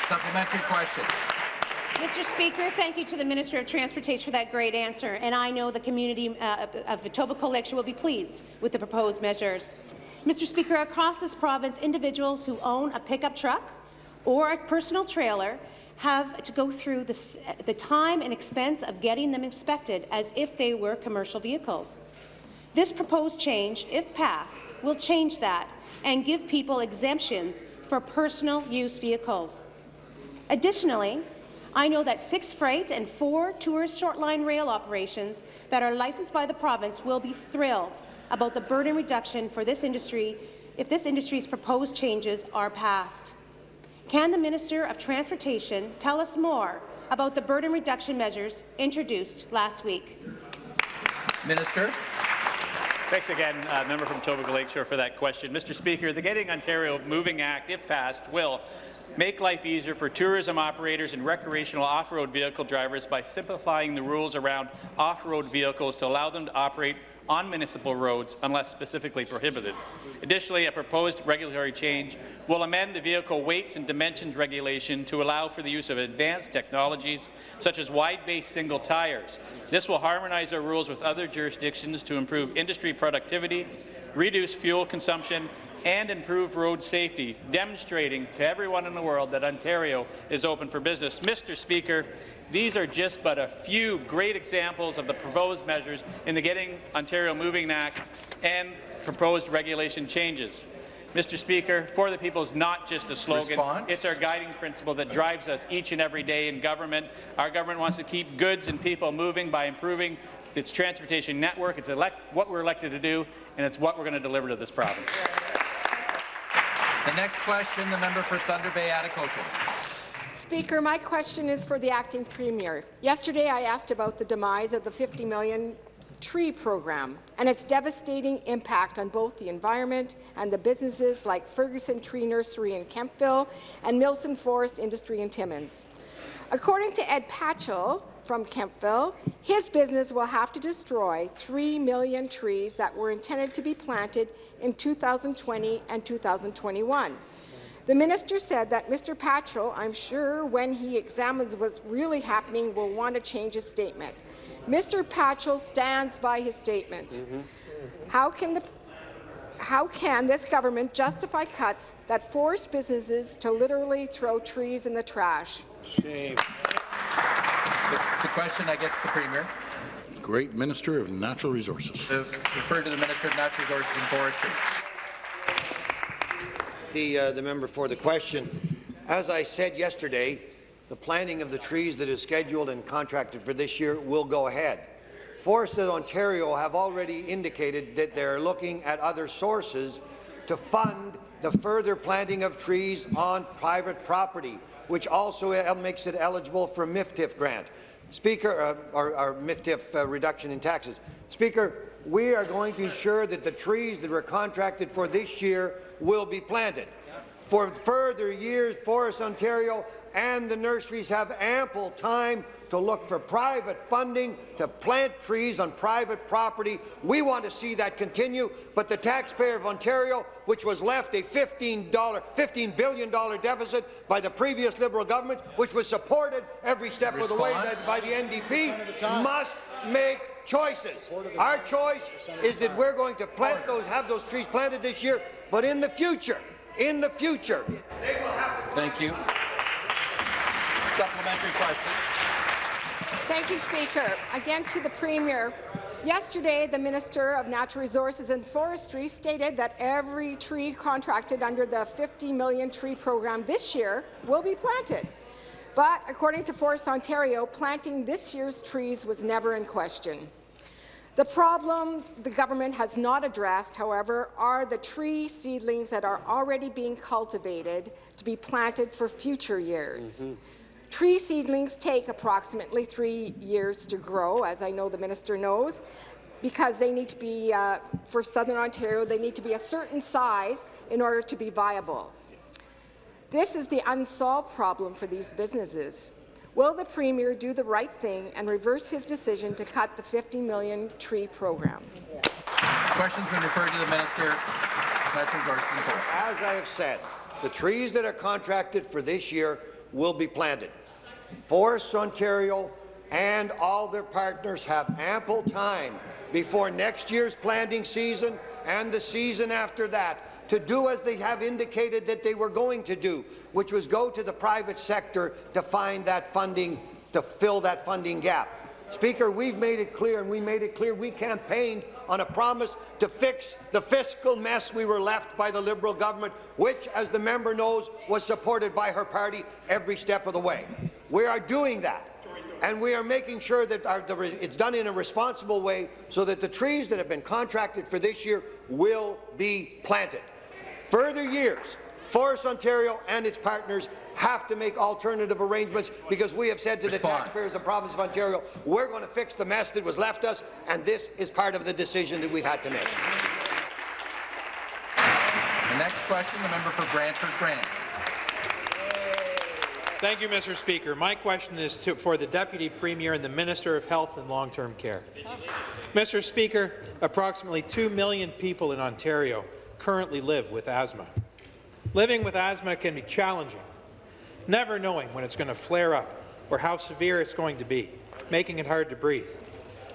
Supplementary question. Mr. Speaker, thank you to the Minister of Transportation for that great answer, and I know the community uh, of Etobicoke Lakeshore will be pleased with the proposed measures. Mr. Speaker, across this province, individuals who own a pickup truck or a personal trailer have to go through the, the time and expense of getting them inspected as if they were commercial vehicles. This proposed change, if passed, will change that and give people exemptions for personal use vehicles. Additionally, I know that six freight and four tourist short-line rail operations that are licensed by the province will be thrilled about the burden reduction for this industry if this industry's proposed changes are passed. Can the Minister of Transportation tell us more about the burden reduction measures introduced last week? Minister. Thanks again, uh, member from Etobicoke Lakeshore, for that question. Mr. Speaker, the Getting Ontario Moving Act, if passed, will make life easier for tourism operators and recreational off-road vehicle drivers by simplifying the rules around off-road vehicles to allow them to operate on municipal roads unless specifically prohibited. Additionally, a proposed regulatory change will amend the vehicle weights and dimensions regulation to allow for the use of advanced technologies such as wide-base single tires. This will harmonize our rules with other jurisdictions to improve industry productivity, reduce fuel consumption, and improve road safety, demonstrating to everyone in the world that Ontario is open for business. Mr. Speaker, these are just but a few great examples of the proposed measures in the Getting Ontario Moving Act and proposed regulation changes. Mr. Speaker, for the people is not just a slogan. Response. It's our guiding principle that drives us each and every day in government. Our government wants to keep goods and people moving by improving its transportation network. It's elect what we're elected to do, and it's what we're going to deliver to this province. The next question, the member for Thunder Bay, Atikokan. Speaker, my question is for the acting premier. Yesterday, I asked about the demise of the 50 million tree program and its devastating impact on both the environment and the businesses like Ferguson Tree Nursery in Kemptville and Milson Forest Industry in Timmins. According to Ed Patchell from Kemptville, his business will have to destroy 3 million trees that were intended to be planted in 2020 and 2021. The minister said that Mr. Patchell, I'm sure when he examines what's really happening, will want to change his statement. Mr. Patchell stands by his statement. Mm-hmm. How can the how can this government justify cuts that force businesses to literally throw trees in the trash? Shame. The, the question, I guess, the Premier. Great Minister of Natural Resources. Uh, refer to the Minister of Natural Resources and Forestry. The, uh, the member for the question. As I said yesterday, the planting of the trees that is scheduled and contracted for this year will go ahead. Forests of Ontario have already indicated that they're looking at other sources to fund the further planting of trees on private property, which also uh, makes it eligible for MFTIP grant. Speaker, uh, or, or MFTIP uh, reduction in taxes. Speaker, we are going to ensure that the trees that were contracted for this year will be planted. For further years, Forest Ontario and the nurseries have ample time to look for private funding to plant trees on private property. We want to see that continue, but the taxpayer of Ontario, which was left a $15, $15 billion deficit by the previous Liberal government, which was supported every step of the way by the NDP, must make choices. Our choice is that we're going to plant those, have those trees planted this year, but in the future, in the future, Thank you. Supplementary question. Thank you, Speaker. Again to the Premier. Yesterday, the Minister of Natural Resources and Forestry stated that every tree contracted under the 50 million tree program this year will be planted. But according to Forest Ontario, planting this year's trees was never in question. The problem the government has not addressed, however, are the tree seedlings that are already being cultivated to be planted for future years. Mm-hmm. Tree seedlings take approximately three years to grow, as I know the minister knows, because they need to be, uh, for Southern Ontario, they need to be a certain size in order to be viable. This is the unsolved problem for these businesses. Will the Premier do the right thing and reverse his decision to cut the 50 million tree program? Question's been referred to the Minister. Natural Resources and Forestry. As I have said, the trees that are contracted for this year will be planted. Forests Ontario and all their partners have ample time before next year's planting season and the season after that to do as they have indicated that they were going to do, which was go to the private sector to find that funding, to fill that funding gap. Speaker, we've made it clear, and we made it clear we campaigned on a promise to fix the fiscal mess we were left by the Liberal government, which, as the member knows, was supported by her party every step of the way. We are doing that and we are making sure that our, the, it's done in a responsible way so that the trees that have been contracted for this year will be planted. Further years, Forest Ontario and its partners have to make alternative arrangements because we have said to Response. the taxpayers of the province of Ontario, we're going to fix the mess that was left us, and this is part of the decision that we've had to make. The next question, the member for Brantford-Brant. Thank you, Mr. Speaker. My question is to, for the Deputy Premier and the Minister of Health and Long-Term Care. Mr. Speaker, approximately 2 million people in Ontario currently live with asthma. Living with asthma can be challenging, never knowing when it's going to flare up or how severe it's going to be, making it hard to breathe.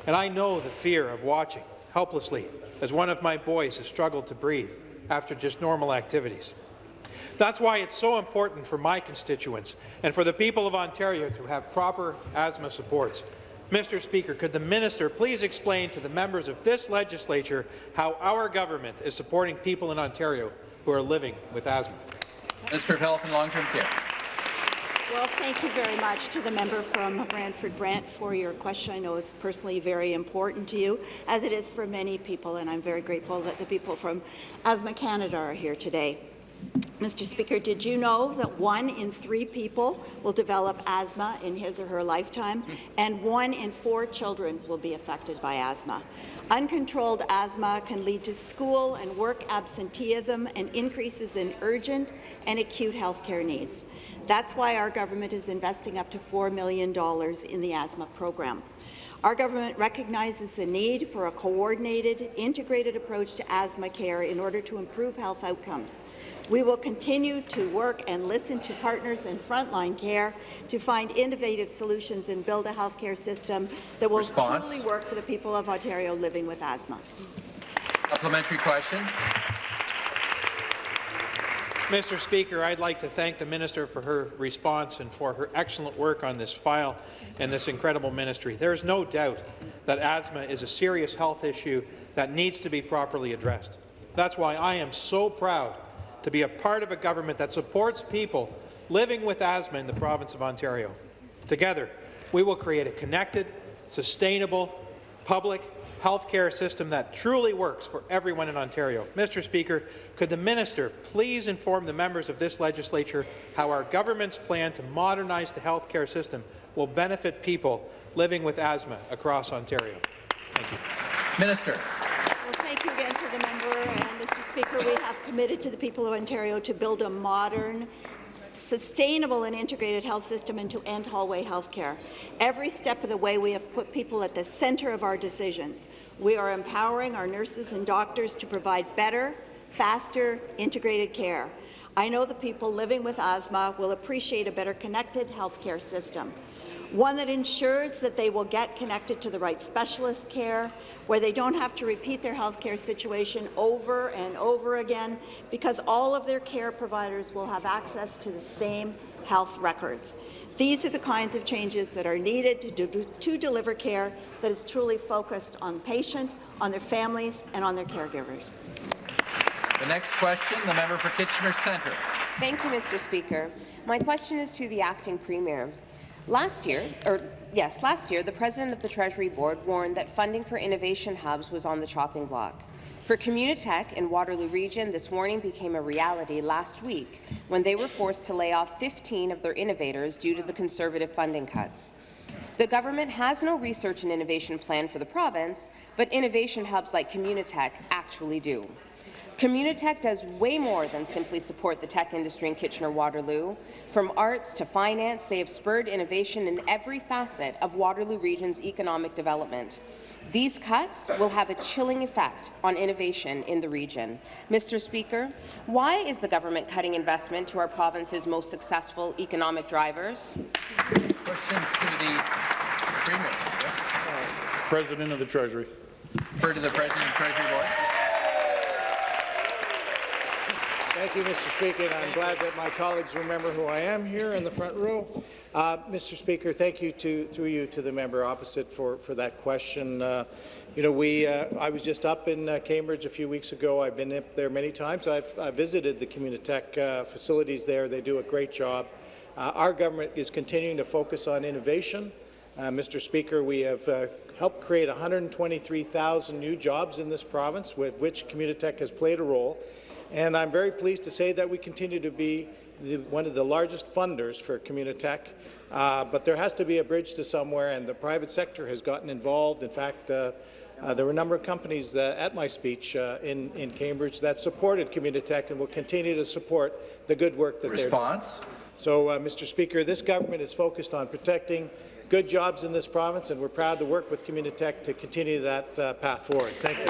And I know the fear of watching helplessly as one of my boys has struggled to breathe after just normal activities. That's why it's so important for my constituents and for the people of Ontario to have proper asthma supports. Mr. Speaker, could the minister please explain to the members of this legislature how our government is supporting people in Ontario who are living with asthma? Minister of Health and Long-Term Care. Well, thank you very much to the member from Brantford Brant for your question. I know it's personally very important to you, as it is for many people, and I'm very grateful that the people from Asthma Canada are here today. Mr. Speaker, did you know that one in three people will develop asthma in his or her lifetime, and one in four children will be affected by asthma? Uncontrolled asthma can lead to school and work absenteeism and increases in urgent and acute health care needs. That's why our government is investing up to $4 million in the asthma program. Our government recognizes the need for a coordinated, integrated approach to asthma care in order to improve health outcomes. We will continue to work and listen to partners in frontline care to find innovative solutions and build a healthcare system that will Response. truly work for the people of Ontario living with asthma. Supplementary question. Mr. Speaker, I'd like to thank the minister for her response and for her excellent work on this file and this incredible ministry. There is no doubt that asthma is a serious health issue that needs to be properly addressed. That's why I am so proud to be a part of a government that supports people living with asthma in the province of Ontario. Together, we will create a connected, sustainable, public health care system that truly works for everyone in Ontario. Mr. Speaker, could the minister please inform the members of this legislature how our government's plan to modernize the health care system will benefit people living with asthma across Ontario? Thank you. Minister. Speaker, we have committed to the people of Ontario to build a modern, sustainable and integrated health system and to end hallway health care. Every step of the way, we have put people at the centre of our decisions. We are empowering our nurses and doctors to provide better, faster, integrated care. I know the people living with asthma will appreciate a better connected health care system one that ensures that they will get connected to the right specialist care, where they don't have to repeat their health care situation over and over again, because all of their care providers will have access to the same health records. These are the kinds of changes that are needed to, do, to deliver care that is truly focused on the patient, on their families, and on their caregivers. The next question, the member for Kitchener Centre. Thank you, Mr. Speaker. My question is to the acting premier. Last year, or yes, last year, the president of the Treasury Board warned that funding for innovation hubs was on the chopping block. For Communitech in Waterloo Region, this warning became a reality last week when they were forced to lay off 15 of their innovators due to the Conservative funding cuts. The government has no research and innovation plan for the province, but innovation hubs like Communitech actually do. Communitech does way more than simply support the tech industry in Kitchener-Waterloo. From arts to finance, they have spurred innovation in every facet of Waterloo Region's economic development. These cuts will have a chilling effect on innovation in the region. Mr. Speaker, why is the government cutting investment to our province's most successful economic drivers? Questions to the Premier. President of the Treasury. Refer to the President of Treasury Board. Thank you, Mr. Speaker, and I'm glad that my colleagues remember who I am here in the front row. Uh, Mr. Speaker, thank you to, through you to the member opposite for, for that question. Uh, you know, we, uh, I was just up in uh, Cambridge a few weeks ago. I've been up there many times. I've, I've visited the Communitech uh, facilities there. They do a great job. Uh, our government is continuing to focus on innovation. Mr. Speaker, we have helped create 123,000 new jobs in this province, with which Communitech has played a role. And I'm very pleased to say that we continue to be the, one of the largest funders for Communitech, uh, but there has to be a bridge to somewhere, and the private sector has gotten involved. In fact, uh, uh, there were a number of companies uh, at my speech uh, in, in Cambridge that supported Communitech and will continue to support the good work that Response. they're doing. So, uh, Mr. Speaker, this government is focused on protecting good jobs in this province, and we're proud to work with Communitech to continue that path forward. Thank you.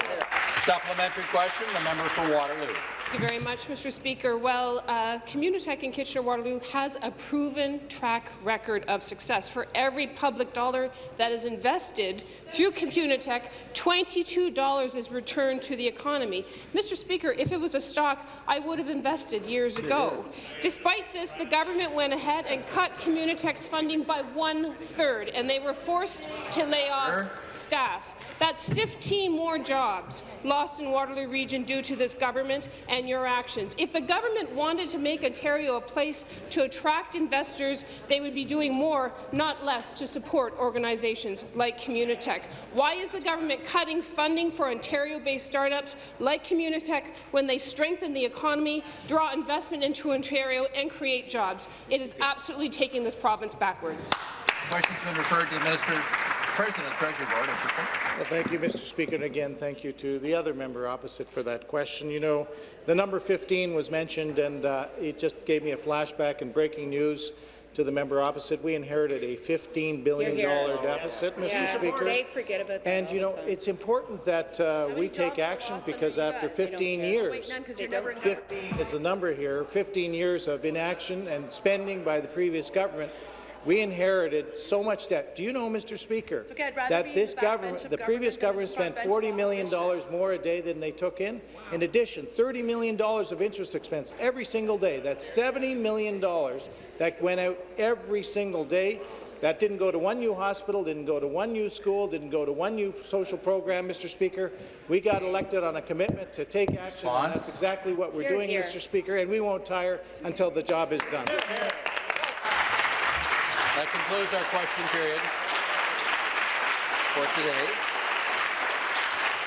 Supplementary question, the member for Waterloo. Thank you very much, Mr. Speaker. Well, uh, Communitech in Kitchener-Waterloo has a proven track record of success. For every public dollar that is invested through Communitech, $22 is returned to the economy. Mr. Speaker, if it was a stock, I would have invested years ago. Despite this, the government went ahead and cut Communitech's funding by one-third, and they were forced to lay off staff. That's 15 more jobs lost in Waterloo Region due to this government and your actions. If the government wanted to make Ontario a place to attract investors, they would be doing more, not less, to support organizations like Communitech. Why is the government cutting funding for Ontario-based startups like Communitech when they strengthen the economy, draw investment into Ontario, and create jobs? It is absolutely taking this province backwards. Question's been referred to the Minister President Treasury Board, I should say. Well, thank you, Mr. Speaker, and again, thank you to the other member opposite for that question. You know, the number 15 was mentioned, and uh, it just gave me a flashback and breaking news to the member opposite. We inherited a $15 billion deficit, Mr. Yeah, Speaker. They forget about that and, you know, it's important that uh, we take action because after 15 years, 15 is the number here, 15 years of inaction and spending by the previous government, we inherited so much debt. Do you know, Mr. Speaker, okay, that this government, the previous government, spent $40 million more a day than they took in? In addition, $30 million of interest expense every single day. That's $70 million that went out every single day. That didn't go to one new hospital, didn't go to one new school, didn't go to one new social program, Mr. Speaker. We got elected on a commitment to take action, Response. and that's exactly what we're Here, doing, here. Mr. Speaker, and we won't tire until the job is done. That concludes our question period for today.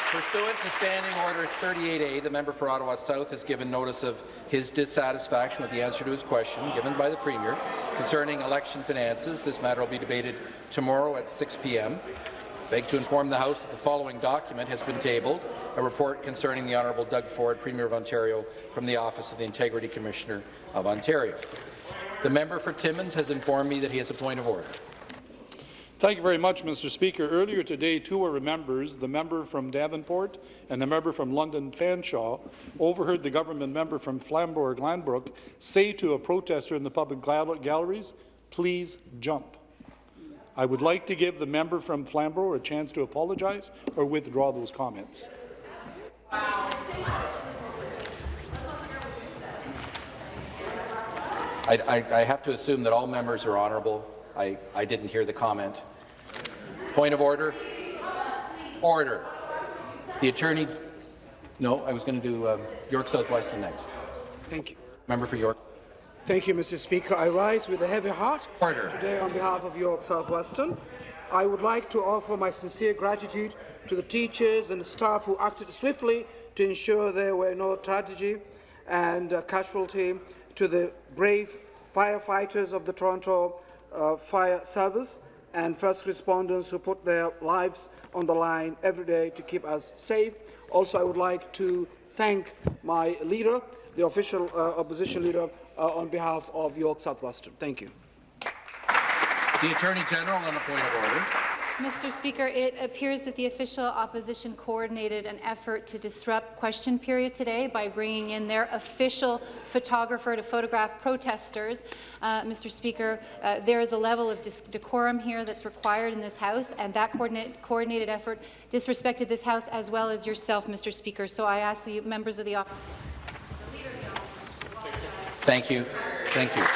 Pursuant to Standing Order 38A, the member for Ottawa South has given notice of his dissatisfaction with the answer to his question given by the Premier concerning election finances. This matter will be debated tomorrow at 6 p.m. Beg to inform the House that the following document has been tabled, a report concerning the Honourable Doug Ford, Premier of Ontario, from the Office of the Integrity Commissioner of Ontario. The member for Timmins has informed me that he has a point of order. Thank you very much, Mr. Speaker. Earlier today, two of our members, the member from Davenport and the member from London Fanshawe, overheard the government member from Flamborough Glanbrook say to a protester in the public galleries, please jump. I would like to give the member from Flamborough a chance to apologize or withdraw those comments. I, I, I have to assume that all members are honourable. I, I didn't hear the comment. Point of order? Order. The attorney. No, I was going to do um, York South-Weston next. Thank you. Member for York. Thank you, Mr. Speaker. I rise with a heavy heart Order. today on behalf of York South-Weston. I would like to offer my sincere gratitude to the teachers and the staff who acted swiftly to ensure there were no tragedy and uh, casualty, to the brave firefighters of the Toronto uh, Fire Service and first responders who put their lives on the line every day to keep us safe. Also, I would like to thank my leader, the official uh, opposition leader, uh, on behalf of York South-Weston. Thank you. The Attorney General on a point of order. Mr. Speaker, it appears that the official opposition coordinated an effort to disrupt question period today by bringing in their official photographer to photograph protesters. Uh, Mr. Speaker, uh, there is a level of decorum here that's required in this House, and that coordinate, coordinated effort disrespected this House as well as yourself, Mr. Speaker. So I ask the members of the opposition. Thank you. Thank you. Uh,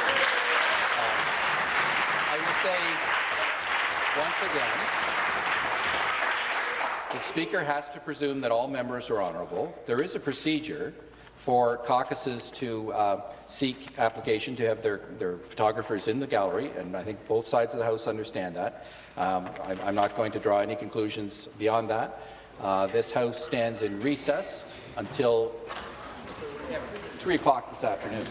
I will say once again, the Speaker has to presume that all members are honourable. There is a procedure for caucuses to uh, seek application to have their, their photographers in the gallery, and I think both sides of the House understand that. Um, I, I'm not going to draw any conclusions beyond that. Uh, this House stands in recess until 3 o'clock this afternoon.